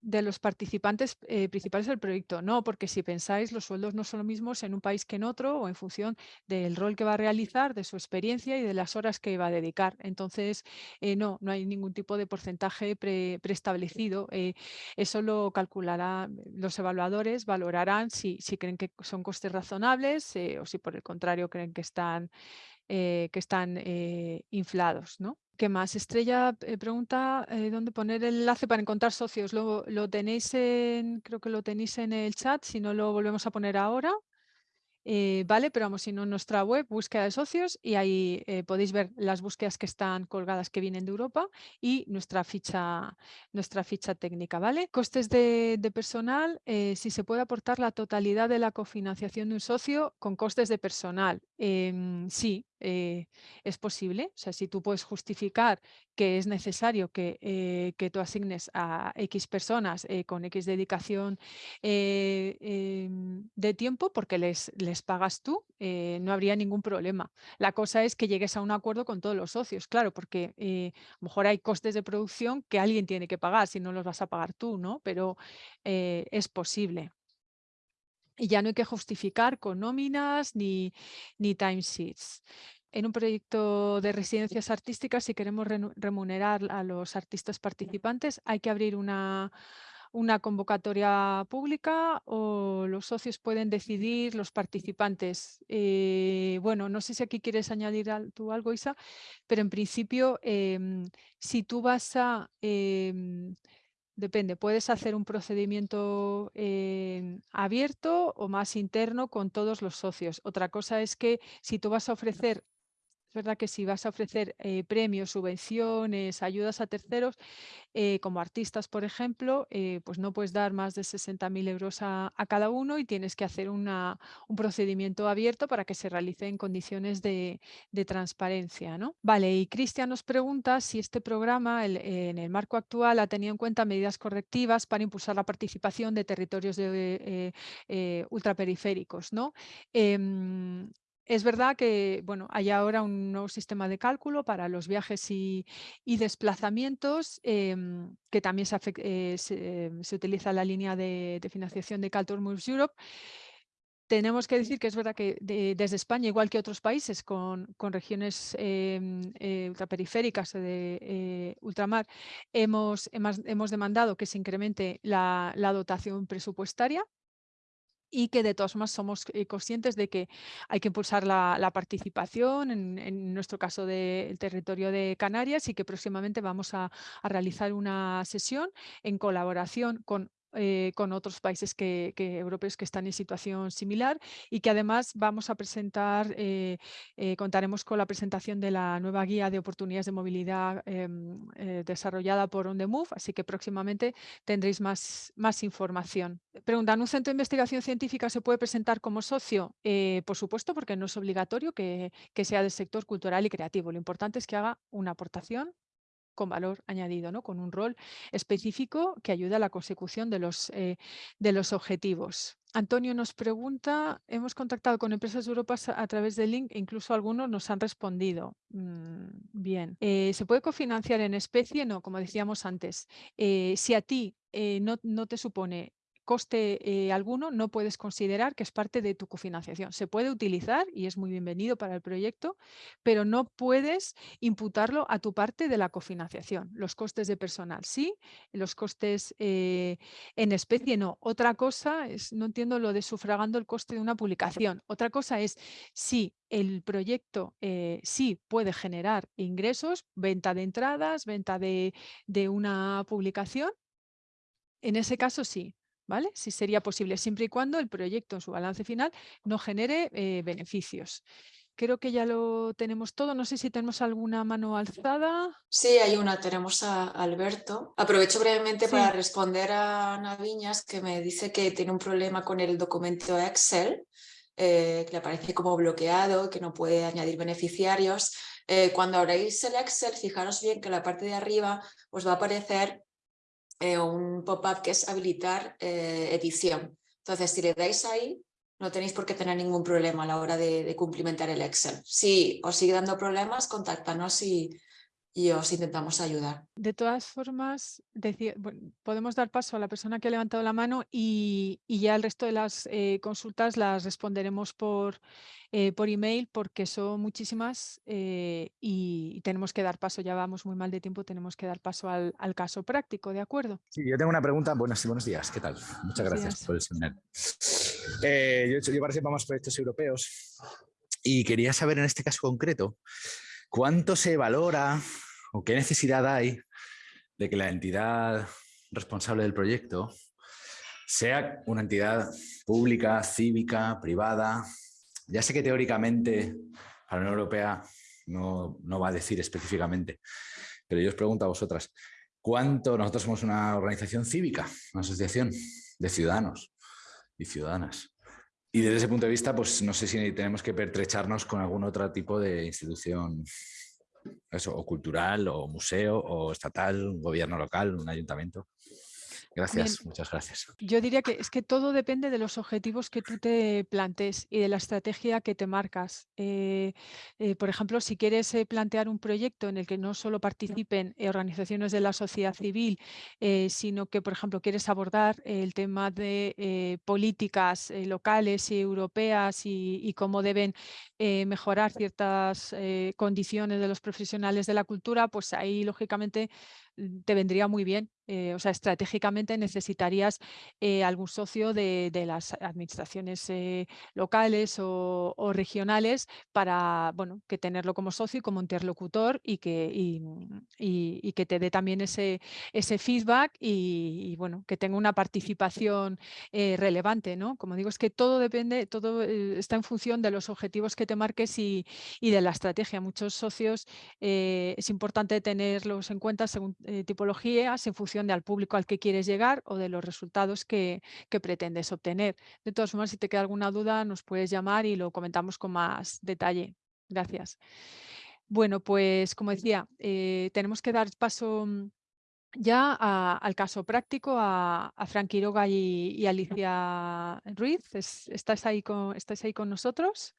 de los participantes eh, principales del proyecto. No, porque si pensáis, los sueldos no son los mismos en un país que en otro o en función del rol que va a realizar, de su experiencia y de las horas que va a dedicar. Entonces, eh, no, no hay ningún tipo de porcentaje preestablecido. Eh, eso lo calcularán los evaluadores, valorarán si, si creen que son costes razonables o si por el contrario creen que están, que están inflados. ¿no? ¿Qué más? Estrella eh, pregunta eh, dónde poner el enlace para encontrar socios. Lo, lo tenéis en, creo que lo tenéis en el chat, si no lo volvemos a poner ahora. Eh, vale, pero vamos, si no en nuestra web, búsqueda de socios y ahí podéis ver las búsquedas que están colgadas que vienen de Europa y nuestra ficha, nuestra ficha técnica, ¿vale? Costes de, personal, eh, si se puede aportar la totalidad de la cofinanciación de un socio con costes de personal. Em, sí, es posible. O sea, si tú puedes justificar que es necesario que, que tú asignes a X personas con X dedicación em, de tiempo porque les les pagas tú, eh, no habría ningún problema. La cosa es que llegues a un acuerdo con todos los socios, claro, porque eh, a lo mejor hay costes de producción que alguien tiene que pagar, si no los vas a pagar tú, ¿no? Pero eh, es posible. Y ya no hay que justificar con nóminas ni, ni timesheets en un proyecto de residencias artísticas, si queremos remunerar a los artistas participantes, hay que abrir una, una convocatoria pública o los socios pueden decidir, los participantes. Eh, bueno, no sé si aquí quieres añadir tú algo, Isa, pero en principio, em, si tú vas a... Em, depende, puedes hacer un procedimiento em, abierto o más interno con todos los socios. Otra cosa es que si tú vas a ofrecer es verdad que si vas a ofrecer eh, premios, subvenciones, ayudas a terceros, eh, como artistas, por ejemplo, eh, pues no puedes dar más de 60.000 euros a, cada uno y tienes que hacer un procedimiento abierto para que se realice en condiciones de, transparencia. ¿no? Vale, y Cristian nos pregunta si este programa en el marco actual ha tenido en cuenta medidas correctivas para impulsar la participación de territorios ultraperiféricos. ¿no? Em, es verdad que bueno, hay ahora un nuevo sistema de cálculo para los viajes y, desplazamientos, em, que también eh, se, utiliza la línea de, financiación de Culture Moves Europe. Tenemos que decir que es verdad que desde España, igual que otros países con, regiones em, eh, ultraperiféricas o de eh, ultramar, hemos, hemos, demandado que se incremente la dotación presupuestaria y que de todas formas somos eh, conscientes de que hay que impulsar la, participación, en, nuestro caso del territorio de Canarias, y que próximamente vamos a, a realizar una sesión en colaboración con eh, con otros países que, europeos que están en situación similar y que además vamos a presentar, eh, eh, contaremos con la presentación de la nueva guía de oportunidades de movilidad em, desarrollada por On The Move, así que próximamente tendréis más, más información. Preguntan, ¿un centro de investigación científica se puede presentar como socio? por supuesto, porque no es obligatorio que, que sea del sector cultural y creativo. Lo importante es que haga una aportación con valor añadido, ¿no? con un rol específico que ayuda a la consecución de los, eh, de los objetivos. Antonio nos pregunta, hemos contactado con empresas de Europa a través de link incluso algunos nos han respondido. Mm, bien, eh, ¿se puede cofinanciar en especie? No, como decíamos antes. Eh, si a ti no, no te supone coste eh, alguno no puedes considerar que es parte de tu cofinanciación. Se puede utilizar y es muy bienvenido para el proyecto, pero no puedes imputarlo a tu parte de la cofinanciación. Los costes de personal sí, los costes eh, en especie no. Otra cosa es, no entiendo lo de sufragando el coste de una publicación. Otra cosa es si el proyecto eh, sí puede generar ingresos, venta de entradas, venta de, de una publicación, en ese caso sí, ¿vale? Si sería posible, siempre y cuando el proyecto en su balance final no genere eh, beneficios. Creo que ya lo tenemos todo. No sé si tenemos alguna mano alzada. Sí, hay una. Tenemos a Alberto. Aprovecho brevemente para responder a Ana Viñas, que me dice que tiene un problema con el documento Excel, eh, que le aparece como bloqueado, que no puede añadir beneficiarios. Eh, cuando abréis el Excel, fijaros bien que la parte de arriba os va a aparecer eh, un pop-up que es habilitar eh, edición. Entonces, si le dais ahí, no tenéis por qué tener ningún problema a la hora de, cumplimentar el Excel. Si os sigue dando problemas, contáctanos y, y os intentamos ayudar. De todas formas, podemos dar paso a la persona que ha levantado la mano y, ya el resto de las eh, consultas las responderemos por, eh, por email porque son muchísimas eh, y, tenemos que dar paso, ya vamos muy mal de tiempo, tenemos que dar paso al, caso práctico, ¿de acuerdo? Sí, yo tengo una pregunta. Buenos, buenos días, ¿qué tal? Muchas gracias por el seminario. yo, yo participado en más proyectos europeos y quería saber en este caso concreto ¿Cuánto se valora o qué necesidad hay de que la entidad responsable del proyecto sea una entidad pública, cívica, privada? Ya sé que teóricamente para la Unión Europea no, no va a decir específicamente, pero yo os pregunto a vosotras, ¿cuánto nosotros somos una organización cívica, una asociación de ciudadanos y ciudadanas? Y desde ese punto de vista, pues no sé si tenemos que pertrecharnos con algún otro tipo de institución, eso, o cultural, o museo, o estatal, un gobierno local, un ayuntamiento. Gracias, muchas gracias. Yo diría que es que todo depende de los objetivos que tú te plantes y de la estrategia que te marcas. Eh, eh, por ejemplo, si quieres eh, plantear un proyecto en el que no solo participen organizaciones de la sociedad civil, sino que, por ejemplo, quieres abordar el tema de políticas locales y europeas y, y cómo deben mejorar ciertas condiciones de los profesionales de la cultura, pues ahí, lógicamente, te vendría muy bien eh, o sea, estratégicamente necesitarías eh, algún socio de, las administraciones eh, locales o, regionales para, bueno, que tenerlo como socio y como interlocutor y que, y, que te dé también ese, ese feedback y, bueno, que tenga una participación relevante, ¿no? Como digo, es que todo depende, todo está en función de los objetivos que te marques y, de la estrategia. Muchos socios es importante tenerlos en cuenta según tipologías, en función de al público al que quieres llegar o de los resultados que, pretendes obtener. De todas formas, si te queda alguna duda, nos puedes llamar y lo comentamos con más detalle. Gracias. Bueno, pues como decía, eh, tenemos que dar paso mm, ya al caso práctico, a, a Frank Quiroga y, Alicia Ruiz. ¿Estáis, ahí con, ¿Estáis ahí con nosotros?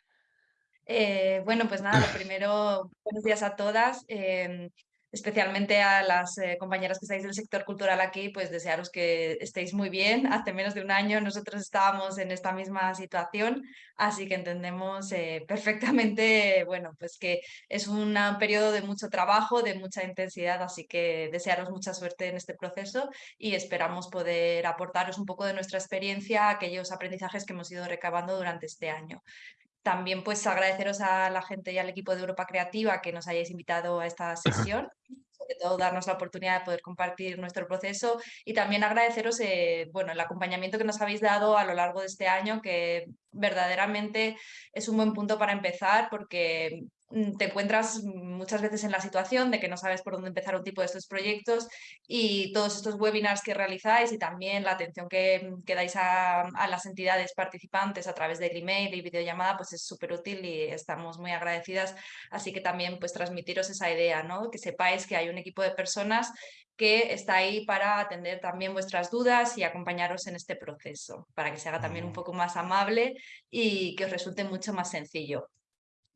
Eh, bueno, pues nada, lo primero, buenos días a todas. Em, especialmente a las eh, compañeras que estáis del sector cultural aquí, pues desearos que estéis muy bien. Hace menos de un año nosotros estábamos en esta misma situación, así que entendemos eh, perfectamente, bueno, pues que es un periodo de mucho trabajo, de mucha intensidad, así que desearos mucha suerte en este proceso y esperamos poder aportaros un poco de nuestra experiencia, aquellos aprendizajes que hemos ido recabando durante este año. También pues agradeceros a la gente y al equipo de Europa Creativa que nos hayáis invitado a esta sesión, sobre todo darnos la oportunidad de poder compartir nuestro proceso y también agradeceros eh, bueno, el acompañamiento que nos habéis dado a lo largo de este año, que verdaderamente es un buen punto para empezar porque te encuentras muchas veces en la situación de que no sabes por dónde empezar un tipo de estos proyectos y todos estos webinars que realizáis y también la atención que, que dais a, a, las entidades participantes a través del email y videollamada pues es súper útil y estamos muy agradecidas. Así que también pues transmitiros esa idea, ¿no? que sepáis que hay un equipo de personas que está ahí para atender también vuestras dudas y acompañaros en este proceso, para que se haga también un poco más amable y que os resulte mucho más sencillo.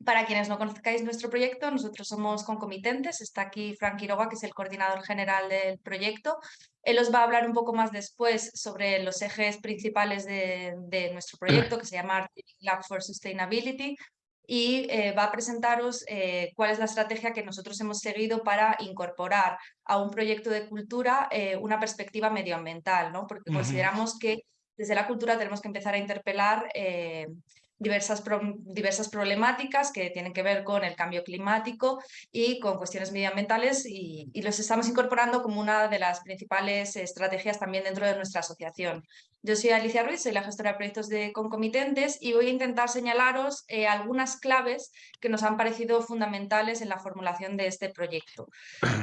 Para quienes no conozcáis nuestro proyecto, nosotros somos concomitentes. Está aquí Frank Quiroga, que es el coordinador general del proyecto. Él os va a hablar un poco más después sobre los ejes principales de, nuestro proyecto, que se llama Lab for Sustainability, y eh, va a presentaros eh, cuál es la estrategia que nosotros hemos seguido para incorporar a un proyecto de cultura eh, una perspectiva medioambiental, ¿no? porque consideramos que desde la cultura tenemos que empezar a interpelar diversas, diversas problemáticas que tienen que ver con el cambio climático y con cuestiones medioambientales y, los estamos incorporando como una de las principales estrategias también dentro de nuestra asociación. Yo soy Alicia Ruiz, soy la gestora de proyectos de concomitentes y voy a intentar señalaros eh, algunas claves que nos han parecido fundamentales en la formulación de este proyecto.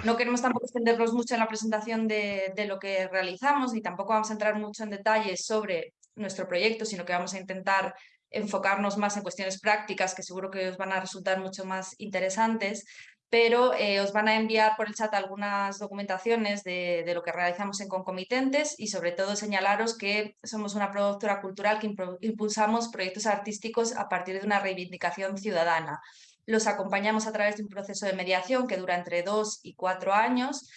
No queremos tampoco extendernos mucho en la presentación de, de lo que realizamos ni tampoco vamos a entrar mucho en detalles sobre nuestro proyecto, sino que vamos a intentar enfocarnos más en cuestiones prácticas que seguro que os van a resultar mucho más interesantes, pero eh, os van a enviar por el chat algunas documentaciones de, de, lo que realizamos en concomitentes y sobre todo señalaros que somos una productora cultural que impulsamos proyectos artísticos a partir de una reivindicación ciudadana. Los acompañamos a través de un proceso de mediación que dura entre dos y cuatro años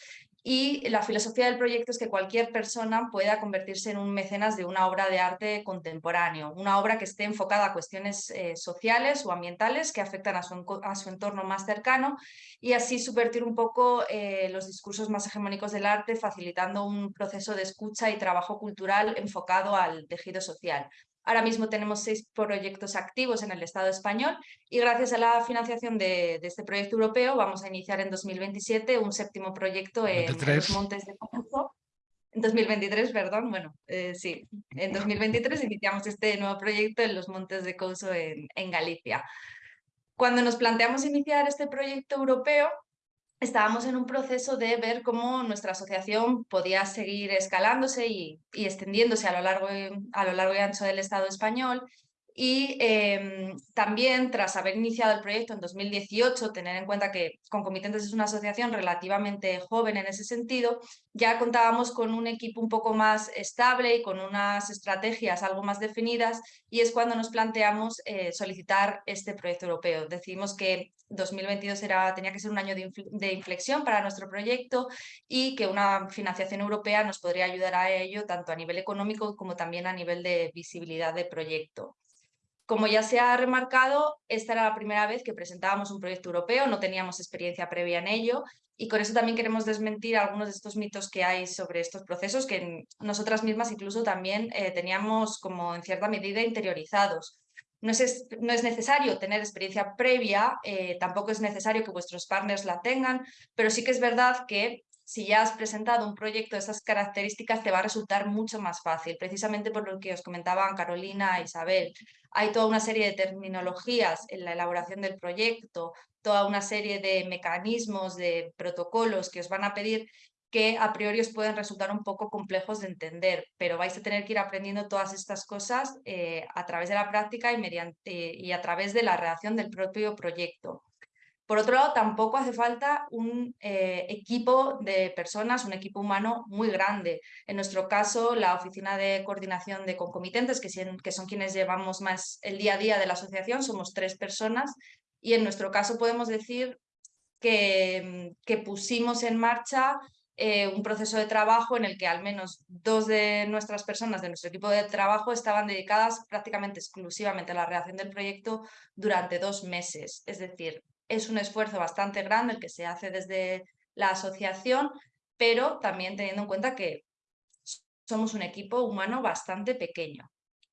y la filosofía del proyecto es que cualquier persona pueda convertirse en un mecenas de una obra de arte contemporáneo, una obra que esté enfocada a cuestiones eh, sociales o ambientales que afectan a su, a su, entorno más cercano y así subvertir un poco eh, los discursos más hegemónicos del arte, facilitando un proceso de escucha y trabajo cultural enfocado al tejido social. Ahora mismo tenemos seis proyectos activos en el Estado español y gracias a la financiación de, este proyecto europeo vamos a iniciar en 2027 un séptimo proyecto en, los Montes de Couso. En 2023, perdón, bueno, eh, sí, en 2023 iniciamos este nuevo proyecto en los Montes de Couso en, en Galicia. Cuando nos planteamos iniciar este proyecto europeo, estábamos en un proceso de ver cómo nuestra asociación podía seguir escalándose y, extendiéndose a lo, largo y, a lo largo y ancho del Estado español y em, también, tras haber iniciado el proyecto en 2018, tener en cuenta que Concomitentes es una asociación relativamente joven en ese sentido, ya contábamos con un equipo un poco más estable y con unas estrategias algo más definidas y es cuando nos planteamos eh, solicitar este proyecto europeo. Decidimos que 2022 era, tenía que ser un año de inflexión para nuestro proyecto y que una financiación europea nos podría ayudar a ello tanto a nivel económico como también a nivel de visibilidad de proyecto. Como ya se ha remarcado, esta era la primera vez que presentábamos un proyecto europeo, no teníamos experiencia previa en ello y con eso también queremos desmentir algunos de estos mitos que hay sobre estos procesos que nosotras mismas incluso también eh, teníamos como en cierta medida interiorizados. No es, no es necesario tener experiencia previa, eh, tampoco es necesario que vuestros partners la tengan, pero sí que es verdad que si ya has presentado un proyecto de esas características, te va a resultar mucho más fácil, precisamente por lo que os comentaban Carolina e Isabel. Hay toda una serie de terminologías en la elaboración del proyecto, toda una serie de mecanismos, de protocolos que os van a pedir que a priori os pueden resultar un poco complejos de entender, pero vais a tener que ir aprendiendo todas estas cosas eh, a través de la práctica y, mediante, y a través de la redacción del propio proyecto. Por otro lado, tampoco hace falta un eh, equipo de personas, un equipo humano muy grande. En nuestro caso, la Oficina de Coordinación de Concomitentes, que, que son quienes llevamos más el día a día de la asociación, somos tres personas y en nuestro caso podemos decir que, que pusimos en marcha eh, un proceso de trabajo en el que al menos dos de nuestras personas de nuestro equipo de trabajo estaban dedicadas prácticamente exclusivamente a la redacción del proyecto durante dos meses. Es decir, es un esfuerzo bastante grande el que se hace desde la asociación, pero también teniendo en cuenta que somos un equipo humano bastante pequeño.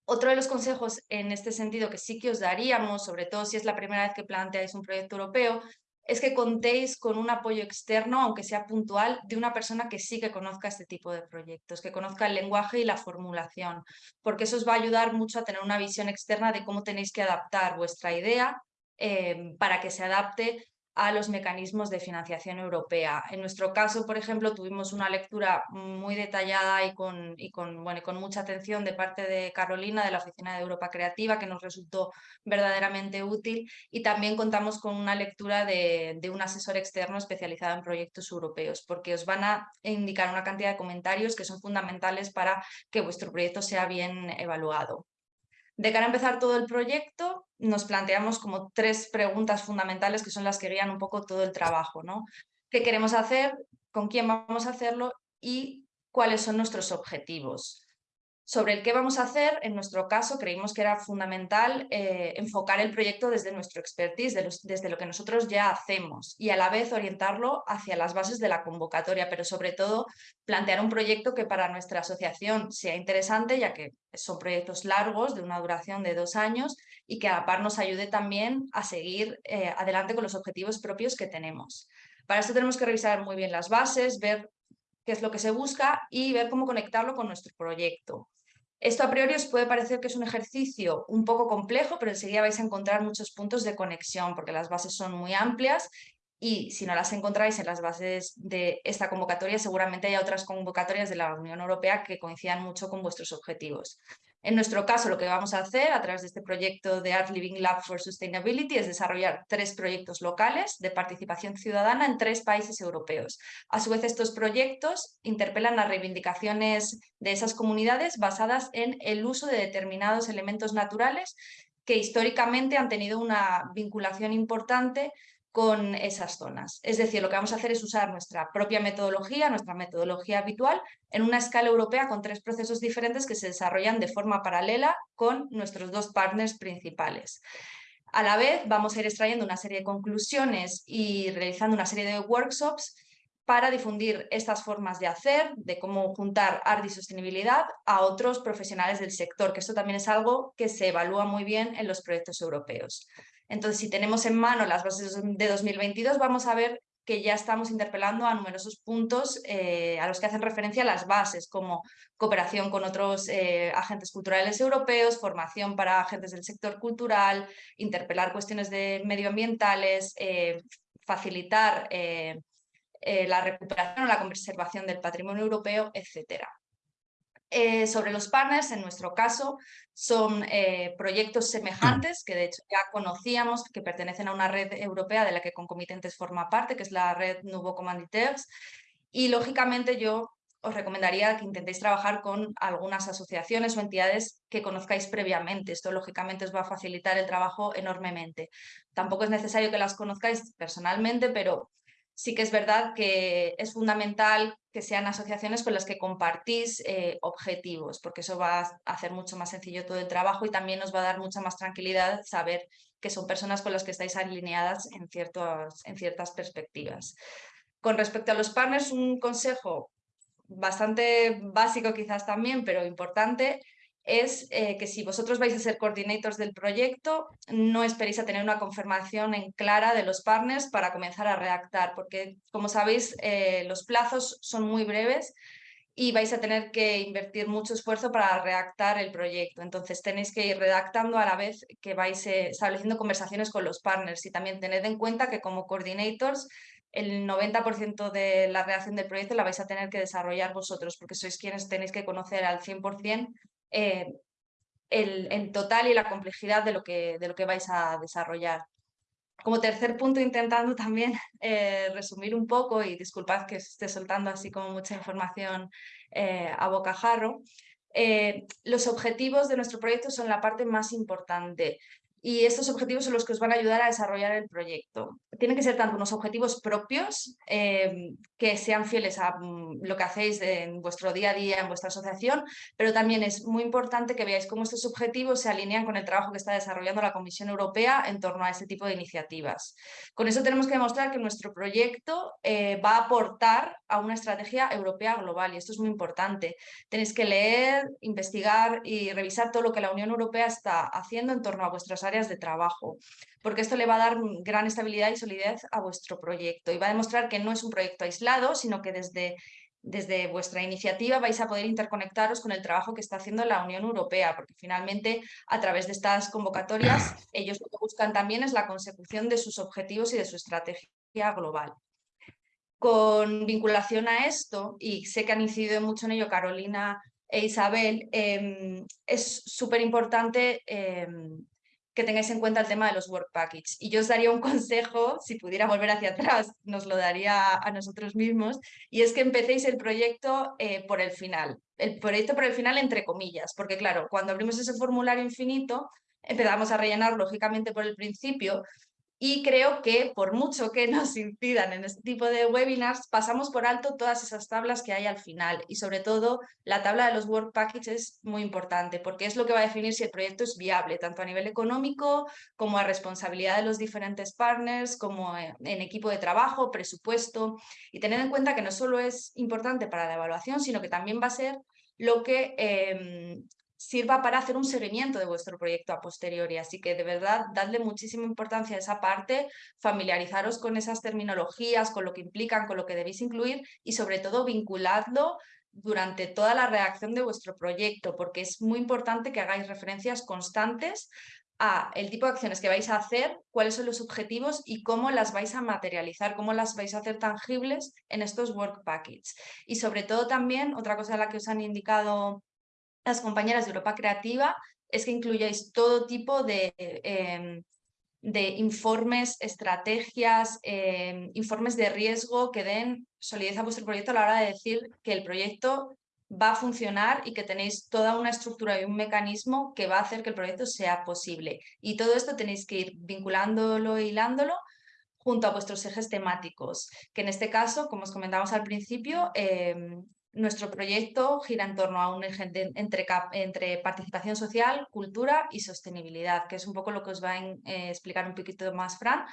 Otro de los consejos en este sentido que sí que os daríamos, sobre todo si es la primera vez que planteáis un proyecto europeo, es que contéis con un apoyo externo, aunque sea puntual, de una persona que sí que conozca este tipo de proyectos, que conozca el lenguaje y la formulación, porque eso os va a ayudar mucho a tener una visión externa de cómo tenéis que adaptar vuestra idea Em, para que se adapte a los mecanismos de financiación europea. En nuestro caso, por ejemplo, tuvimos una lectura muy detallada y con, y con, bueno, con mucha atención de parte de Carolina, de la Oficina de Europa Creativa, que nos resultó verdaderamente útil y también contamos con una lectura de, de un asesor externo especializado en proyectos europeos, porque os van a indicar una cantidad de comentarios que son fundamentales para que vuestro proyecto sea bien evaluado. De cara a empezar todo el proyecto, nos planteamos como tres preguntas fundamentales que son las que guían un poco todo el trabajo. ¿no? ¿Qué queremos hacer? ¿Con quién vamos a hacerlo? Y cuáles son nuestros objetivos. Sobre el qué vamos a hacer, en nuestro caso creímos que era fundamental eh, enfocar el proyecto desde nuestro expertise, desde lo que nosotros ya hacemos y a la vez orientarlo hacia las bases de la convocatoria, pero sobre todo plantear un proyecto que para nuestra asociación sea interesante, ya que son proyectos largos de una duración de dos años y que a la par nos ayude también a seguir eh, adelante con los objetivos propios que tenemos. Para esto tenemos que revisar muy bien las bases, ver qué es lo que se busca y ver cómo conectarlo con nuestro proyecto. Esto a priori os puede parecer que es un ejercicio un poco complejo, pero enseguida vais a encontrar muchos puntos de conexión porque las bases son muy amplias y si no las encontráis en las bases de esta convocatoria, seguramente hay otras convocatorias de la Unión Europea que coincidan mucho con vuestros objetivos. En nuestro caso, lo que vamos a hacer a través de este proyecto de Art Living Lab for Sustainability es desarrollar tres proyectos locales de participación ciudadana en tres países europeos. A su vez, estos proyectos interpelan las reivindicaciones de esas comunidades basadas en el uso de determinados elementos naturales que históricamente han tenido una vinculación importante con esas zonas. Es decir, lo que vamos a hacer es usar nuestra propia metodología, nuestra metodología habitual, en una escala europea con tres procesos diferentes que se desarrollan de forma paralela con nuestros dos partners principales. A la vez vamos a ir extrayendo una serie de conclusiones y realizando una serie de workshops para difundir estas formas de hacer, de cómo juntar arte y sostenibilidad a otros profesionales del sector, que esto también es algo que se evalúa muy bien en los proyectos europeos. Entonces, si tenemos en mano las bases de 2022, vamos a ver que ya estamos interpelando a numerosos puntos eh, a los que hacen referencia las bases, como cooperación con otros eh, agentes culturales europeos, formación para agentes del sector cultural, interpelar cuestiones de medioambientales, eh, facilitar la recuperación o la conservación del patrimonio europeo, etcétera. Eh, sobre los partners, en nuestro caso, son eh, proyectos semejantes que de hecho ya conocíamos, que pertenecen a una red europea de la que Concomitentes forma parte, que es la red Nouveau Commanditaires. Y lógicamente yo os recomendaría que intentéis trabajar con algunas asociaciones o entidades que conozcáis previamente. Esto lógicamente os va a facilitar el trabajo enormemente. Tampoco es necesario que las conozcáis personalmente, pero sí que es verdad que es fundamental que sean asociaciones con las que compartís eh, objetivos, porque eso va a hacer mucho más sencillo todo el trabajo y también nos va a dar mucha más tranquilidad saber que son personas con las que estáis alineadas en, en ciertas perspectivas. Con respecto a los partners, un consejo bastante básico quizás también, pero importante, es eh, que si vosotros vais a ser coordinators del proyecto, no esperéis a tener una confirmación en clara de los partners para comenzar a redactar, porque como sabéis, eh, los plazos son muy breves y vais a tener que invertir mucho esfuerzo para redactar el proyecto. Entonces tenéis que ir redactando a la vez que vais eh, estableciendo conversaciones con los partners y también tened en cuenta que como coordinators el 90% de la redacción del proyecto la vais a tener que desarrollar vosotros porque sois quienes tenéis que conocer al 100% eh, el, total y la complejidad de lo, que, de lo que vais a desarrollar. Como tercer punto, intentando también eh, resumir un poco, y disculpad que esté soltando así como mucha información eh, a bocajarro, los objetivos de nuestro proyecto son la parte más importante y estos objetivos son los que os van a ayudar a desarrollar el proyecto. Tienen que ser tanto unos objetivos propios eh, que sean fieles a mm, lo que hacéis en vuestro día a día, en vuestra asociación, pero también es muy importante que veáis cómo estos objetivos se alinean con el trabajo que está desarrollando la Comisión Europea en torno a este tipo de iniciativas. Con eso tenemos que demostrar que nuestro proyecto eh, va a aportar a una estrategia europea global y esto es muy importante. Tenéis que leer, investigar y revisar todo lo que la Unión Europea está haciendo en torno a vuestras áreas de trabajo, porque esto le va a dar gran estabilidad y solidez a vuestro proyecto y va a demostrar que no es un proyecto aislado, sino que desde desde vuestra iniciativa vais a poder interconectaros con el trabajo que está haciendo la Unión Europea, porque finalmente a través de estas convocatorias ellos lo que buscan también es la consecución de sus objetivos y de su estrategia global. Con vinculación a esto, y sé que han incidido mucho en ello Carolina e Isabel, em, es súper importante em, que tengáis en cuenta el tema de los work package. Y yo os daría un consejo, si pudiera volver hacia atrás, nos lo daría a nosotros mismos, y es que empecéis el proyecto eh, por el final. El proyecto por el final entre comillas, porque claro, cuando abrimos ese formulario infinito, empezamos a rellenar lógicamente por el principio, y creo que por mucho que nos incidan en este tipo de webinars, pasamos por alto todas esas tablas que hay al final y sobre todo la tabla de los work packages es muy importante porque es lo que va a definir si el proyecto es viable, tanto a nivel económico como a responsabilidad de los diferentes partners, como en equipo de trabajo, presupuesto. Y tener en cuenta que no solo es importante para la evaluación, sino que también va a ser lo que em, sirva para hacer un seguimiento de vuestro proyecto a posteriori. Así que de verdad, dadle muchísima importancia a esa parte, familiarizaros con esas terminologías, con lo que implican, con lo que debéis incluir y sobre todo vinculadlo durante toda la redacción de vuestro proyecto, porque es muy importante que hagáis referencias constantes a el tipo de acciones que vais a hacer, cuáles son los objetivos y cómo las vais a materializar, cómo las vais a hacer tangibles en estos work packages. Y sobre todo también, otra cosa de la que os han indicado las compañeras de Europa Creativa es que incluyáis todo tipo de, em, de informes, estrategias, em, informes de riesgo que den solidez a vuestro proyecto a la hora de decir que el proyecto va a funcionar y que tenéis toda una estructura y un mecanismo que va a hacer que el proyecto sea posible. Y todo esto tenéis que ir vinculándolo e hilándolo junto a vuestros ejes temáticos, que en este caso, como os comentamos al principio, em, nuestro proyecto gira en torno a un entre, entre, participación social, cultura y sostenibilidad, que es un poco lo que os va a eh, explicar un poquito más Fran,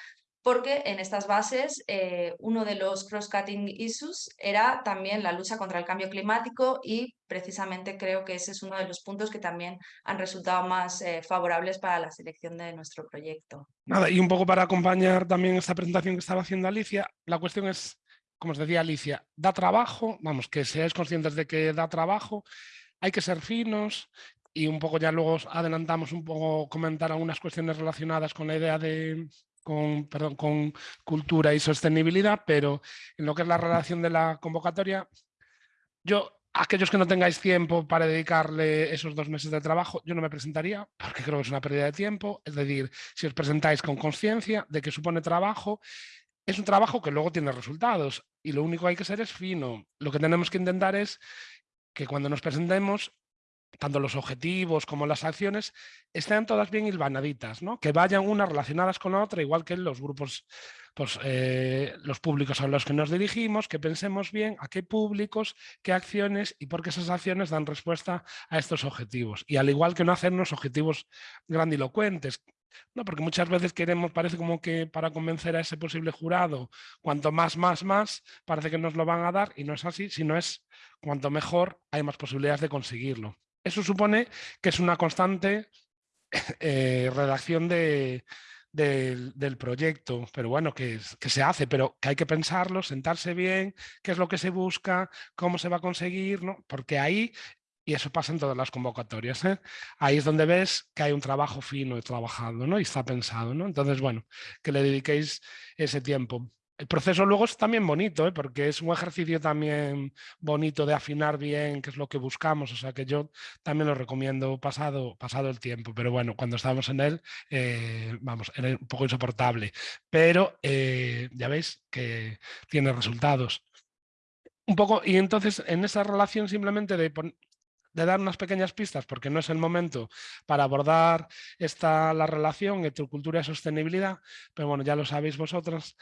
porque en estas bases eh, uno de los cross-cutting issues era también la lucha contra el cambio climático y precisamente creo que ese es uno de los puntos que también han resultado más eh, favorables para la selección de nuestro proyecto. Nada, y un poco para acompañar también esta presentación que estaba haciendo Alicia, la cuestión es como os decía Alicia, da trabajo, vamos, que seáis conscientes de que da trabajo, hay que ser finos y un poco ya luego adelantamos un poco comentar algunas cuestiones relacionadas con la idea de, con, perdón, con cultura y sostenibilidad, pero en lo que es la relación de la convocatoria, yo aquellos que no tengáis tiempo para dedicarle esos dos meses de trabajo, yo no me presentaría porque creo que es una pérdida de tiempo. Es decir, si os presentáis con conciencia de que supone trabajo es un trabajo que luego tiene resultados y lo único que hay que ser es fino. Lo que tenemos que intentar es que cuando nos presentemos, tanto los objetivos como las acciones, estén todas bien hilvanaditas, ¿no? que vayan unas relacionadas con la otra, igual que los grupos, pues, eh, los públicos a los que nos dirigimos, que pensemos bien a qué públicos, qué acciones y por qué esas acciones dan respuesta a estos objetivos. Y al igual que no hacernos objetivos grandilocuentes, no, porque muchas veces queremos, parece como que para convencer a ese posible jurado, cuanto más, más, más, parece que nos lo van a dar y no es así, sino es cuanto mejor hay más posibilidades de conseguirlo. Eso supone que es una constante eh, redacción de, del, proyecto, pero bueno, que, que, se hace, pero que hay que pensarlo, sentarse bien, qué es lo que se busca, cómo se va a conseguir, ¿no? porque ahí y eso pasa en todas las convocatorias. ¿eh? Ahí es donde ves que hay un trabajo fino y trabajado ¿no? y está pensado. ¿no? Entonces, bueno, que le dediquéis ese tiempo. El proceso luego es también bonito, ¿eh? porque es un ejercicio también bonito de afinar bien qué es lo que buscamos. O sea que yo también lo recomiendo pasado, pasado el tiempo. Pero bueno, cuando estábamos en él, eh, vamos, era un poco insoportable. Pero ya veis que tiene resultados. Un poco, y entonces en esa relación simplemente de de dar unas pequeñas pistas porque no es el momento para abordar esta, la relación entre cultura y sostenibilidad, pero bueno, ya lo sabéis vosotros,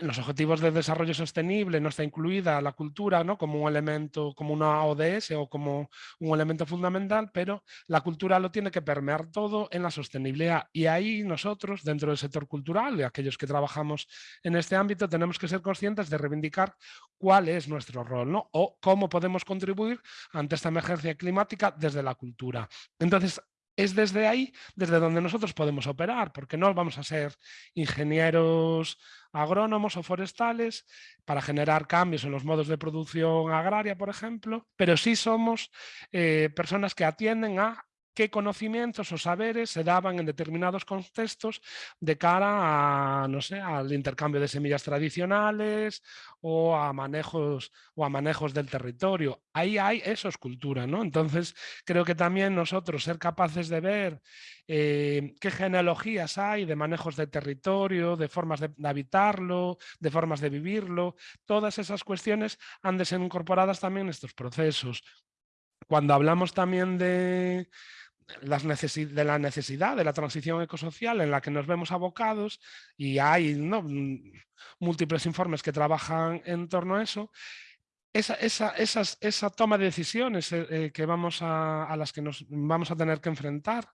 los objetivos de desarrollo sostenible no está incluida la cultura ¿no? como un elemento, como una ODS o como un elemento fundamental, pero la cultura lo tiene que permear todo en la sostenibilidad. Y ahí nosotros, dentro del sector cultural, y aquellos que trabajamos en este ámbito, tenemos que ser conscientes de reivindicar cuál es nuestro rol ¿no? o cómo podemos contribuir ante esta emergencia climática desde la cultura. Entonces, es desde ahí, desde donde nosotros podemos operar, porque no vamos a ser ingenieros agrónomos o forestales para generar cambios en los modos de producción agraria, por ejemplo, pero sí somos eh, personas que atienden a qué conocimientos o saberes se daban en determinados contextos de cara a, no sé, al intercambio de semillas tradicionales o a manejos, o a manejos del territorio. Ahí hay, eso es cultura, ¿no? Entonces creo que también nosotros ser capaces de ver eh, qué genealogías hay de manejos de territorio, de formas de, habitarlo, de formas de vivirlo, todas esas cuestiones han de ser incorporadas también en estos procesos. Cuando hablamos también de, de la necesidad de la transición ecosocial en la que nos vemos abocados y hay ¿no? Mm, múltiples informes que trabajan en torno a eso, esa, esa, esa toma de decisiones eh, eh, que vamos a, las que nos vamos a tener que enfrentar,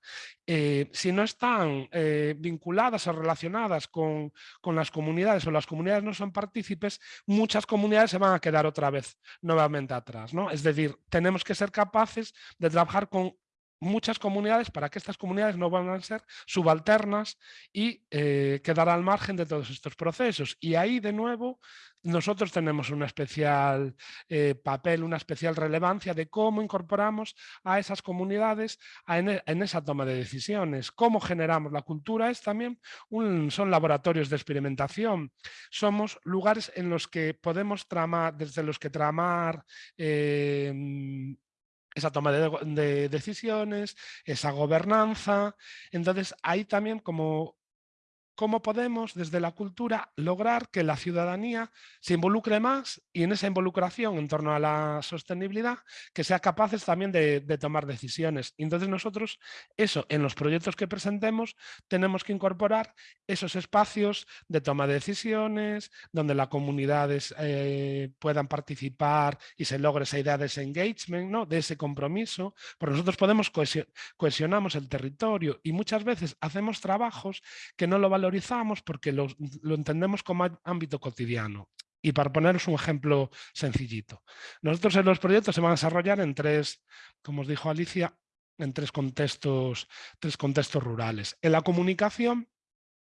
eh, si no están vinculadas o relacionadas con, con, las comunidades o las comunidades no son partícipes, muchas comunidades se van a quedar otra vez nuevamente atrás. ¿no? Es decir, tenemos que ser capaces de trabajar con muchas comunidades para que estas comunidades no van a ser subalternas y eh, quedar al margen de todos estos procesos. Y ahí de nuevo nosotros tenemos un especial eh, papel, una especial relevancia de cómo incorporamos a esas comunidades en, esa toma de decisiones. Cómo generamos la cultura es también, un, son laboratorios de experimentación. Somos lugares en los que podemos tramar, desde los que tramar eh, esa toma de, decisiones, esa gobernanza. Entonces, hay también como cómo podemos desde la cultura lograr que la ciudadanía se involucre más y en esa involucración en torno a la sostenibilidad que sea capaces también de, tomar decisiones. entonces nosotros eso en los proyectos que presentemos tenemos que incorporar esos espacios de toma de decisiones donde las comunidades eh, puedan participar y se logre esa idea de ese engagement, ¿no? de ese compromiso, porque nosotros podemos cohesionamos el territorio y muchas veces hacemos trabajos que no lo van porque lo, entendemos como ámbito cotidiano. Y para poneros un ejemplo sencillito. Nosotros en los proyectos se van a desarrollar en tres, como os dijo Alicia, en tres contextos, tres contextos rurales. En la comunicación,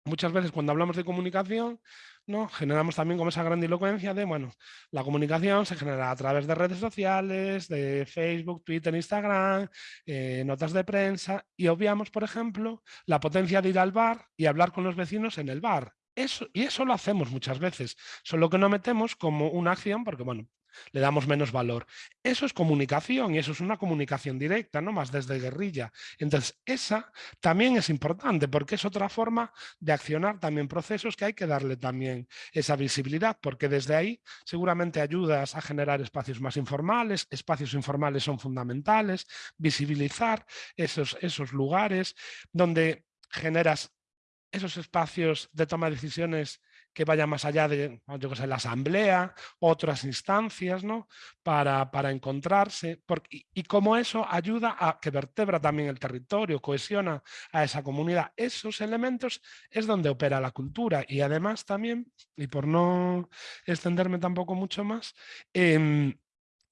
muchas veces cuando hablamos de comunicación, ¿no? generamos también como esa grandilocuencia de, bueno, la comunicación se genera a través de redes sociales, de Facebook, Twitter, Instagram, eh, notas de prensa y obviamos, por ejemplo, la potencia de ir al bar y hablar con los vecinos en el bar. Eso, y eso lo hacemos muchas veces, solo que no metemos como una acción, porque bueno, le damos menos valor. Eso es comunicación y eso es una comunicación directa, no más desde guerrilla. Entonces, esa también es importante porque es otra forma de accionar también procesos que hay que darle también esa visibilidad, porque desde ahí seguramente ayudas a generar espacios más informales, espacios informales son fundamentales, visibilizar esos, esos lugares donde generas esos espacios de toma de decisiones que vayan más allá de la asamblea, otras instancias, ¿no? Para, para encontrarse, y, cómo eso ayuda a que vertebra también el territorio, cohesiona a esa comunidad. Esos elementos es donde opera la cultura y además también, y por no extenderme tampoco mucho más, em,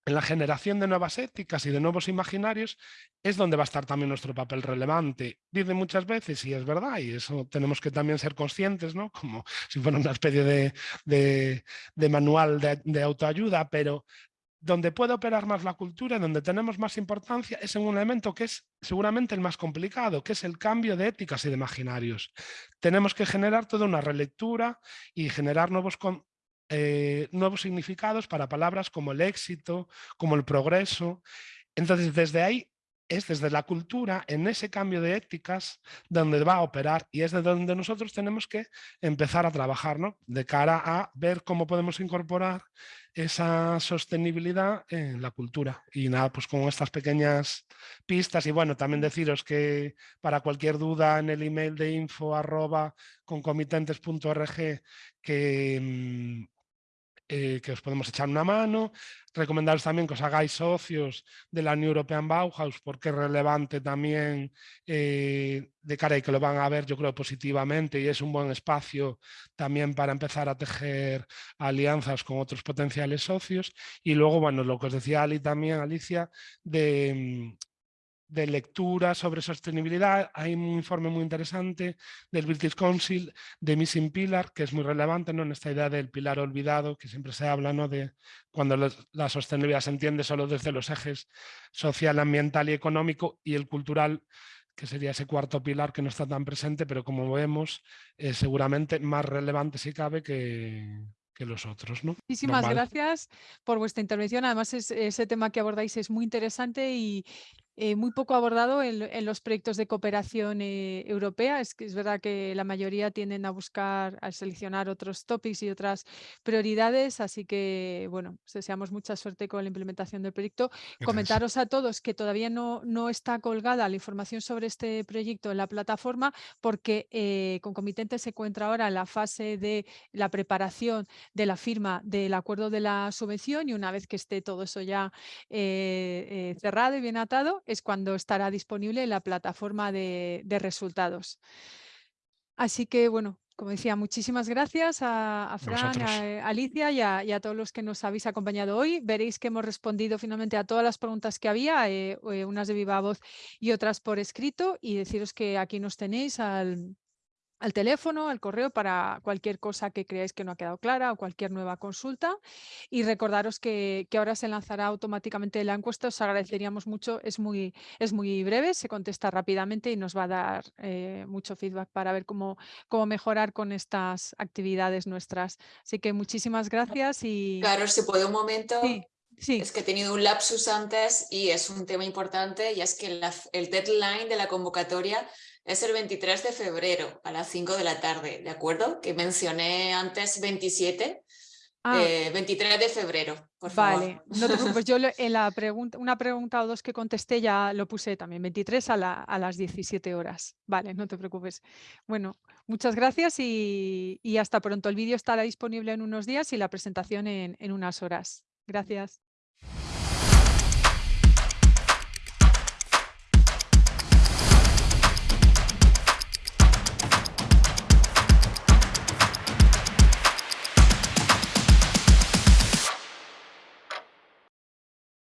en la generación de nuevas éticas y de nuevos imaginarios es donde va a estar también nuestro papel relevante. Dice muchas veces, y es verdad, y eso tenemos que también ser conscientes, ¿no? como si fuera una especie de, manual de, autoayuda, pero donde puede operar más la cultura, donde tenemos más importancia, es en un elemento que es seguramente el más complicado, que es el cambio de éticas y de imaginarios. Tenemos que generar toda una relectura y generar nuevos, eh, nuevos significados para palabras como el éxito, como el progreso. Entonces, desde ahí es desde la cultura, en ese cambio de éticas, donde va a operar y es de donde nosotros tenemos que empezar a trabajar, ¿no? De cara a ver cómo podemos incorporar esa sostenibilidad en la cultura. Y nada, pues con estas pequeñas pistas y bueno, también deciros que para cualquier duda en el email de info arroba concomitentes.org que mm, eh, que os podemos echar una mano, recomendaros también que os hagáis socios de la New European Bauhaus porque es relevante también eh, de cara y que lo van a ver yo creo positivamente y es un buen espacio también para empezar a tejer alianzas con otros potenciales socios. Y luego bueno lo que os decía Ali también Alicia de de lectura sobre sostenibilidad. Hay un informe muy interesante del British Council de Missing Pillar, que es muy relevante ¿no? en esta idea del pilar olvidado, que siempre se habla ¿no? de cuando la sostenibilidad se entiende solo desde los ejes social, ambiental y económico y el cultural que sería ese cuarto pilar que no está tan presente, pero como vemos, es seguramente más relevante si cabe que, que los otros. ¿no? Muchísimas gracias por vuestra intervención. Además, ese tema que abordáis es muy interesante y, eh, muy poco abordado en, los proyectos de cooperación eh, europea. Es que es verdad que la mayoría tienden a buscar, a seleccionar otros topics y otras prioridades, así que, bueno, deseamos mucha suerte con la implementación del proyecto. Comentaros a todos que todavía no, no está colgada la información sobre este proyecto en la plataforma porque eh, concomitente se encuentra ahora en la fase de la preparación de la firma del acuerdo de la subvención y una vez que esté todo eso ya cerrado y bien atado, es cuando estará disponible la plataforma de, resultados. Así que, bueno, como decía, muchísimas gracias a, Fran, a, Alicia y a, todos los que nos habéis acompañado hoy. Veréis que hemos respondido finalmente a todas las preguntas que había, eh, eh, unas de viva voz y otras por escrito, y deciros que aquí nos tenéis al, al teléfono, al correo para cualquier cosa que creáis que no ha quedado clara o cualquier nueva consulta. Y recordaros que, ahora se lanzará automáticamente la encuesta, os agradeceríamos mucho, es muy, es muy breve, se contesta rápidamente y nos va a dar eh, mucho feedback para ver cómo, cómo mejorar con estas actividades nuestras. Así que muchísimas gracias y... Claro, si puede un momento. Sí. Es que he tenido un lapsus antes y es un tema importante y es que el deadline de la convocatoria es el 23 de febrero a las 5 de la tarde, ¿de acuerdo? Que mencioné antes 27, 23 ah. eh, de febrero, por vale, no te preocupes, yo en la pregunta, una pregunta o dos que contesté ya lo puse también, 23 a, las 17 horas. Vale, no te preocupes. Bueno, muchas gracias y, hasta pronto. El vídeo estará disponible en unos días y la presentación en unas horas. Gracias.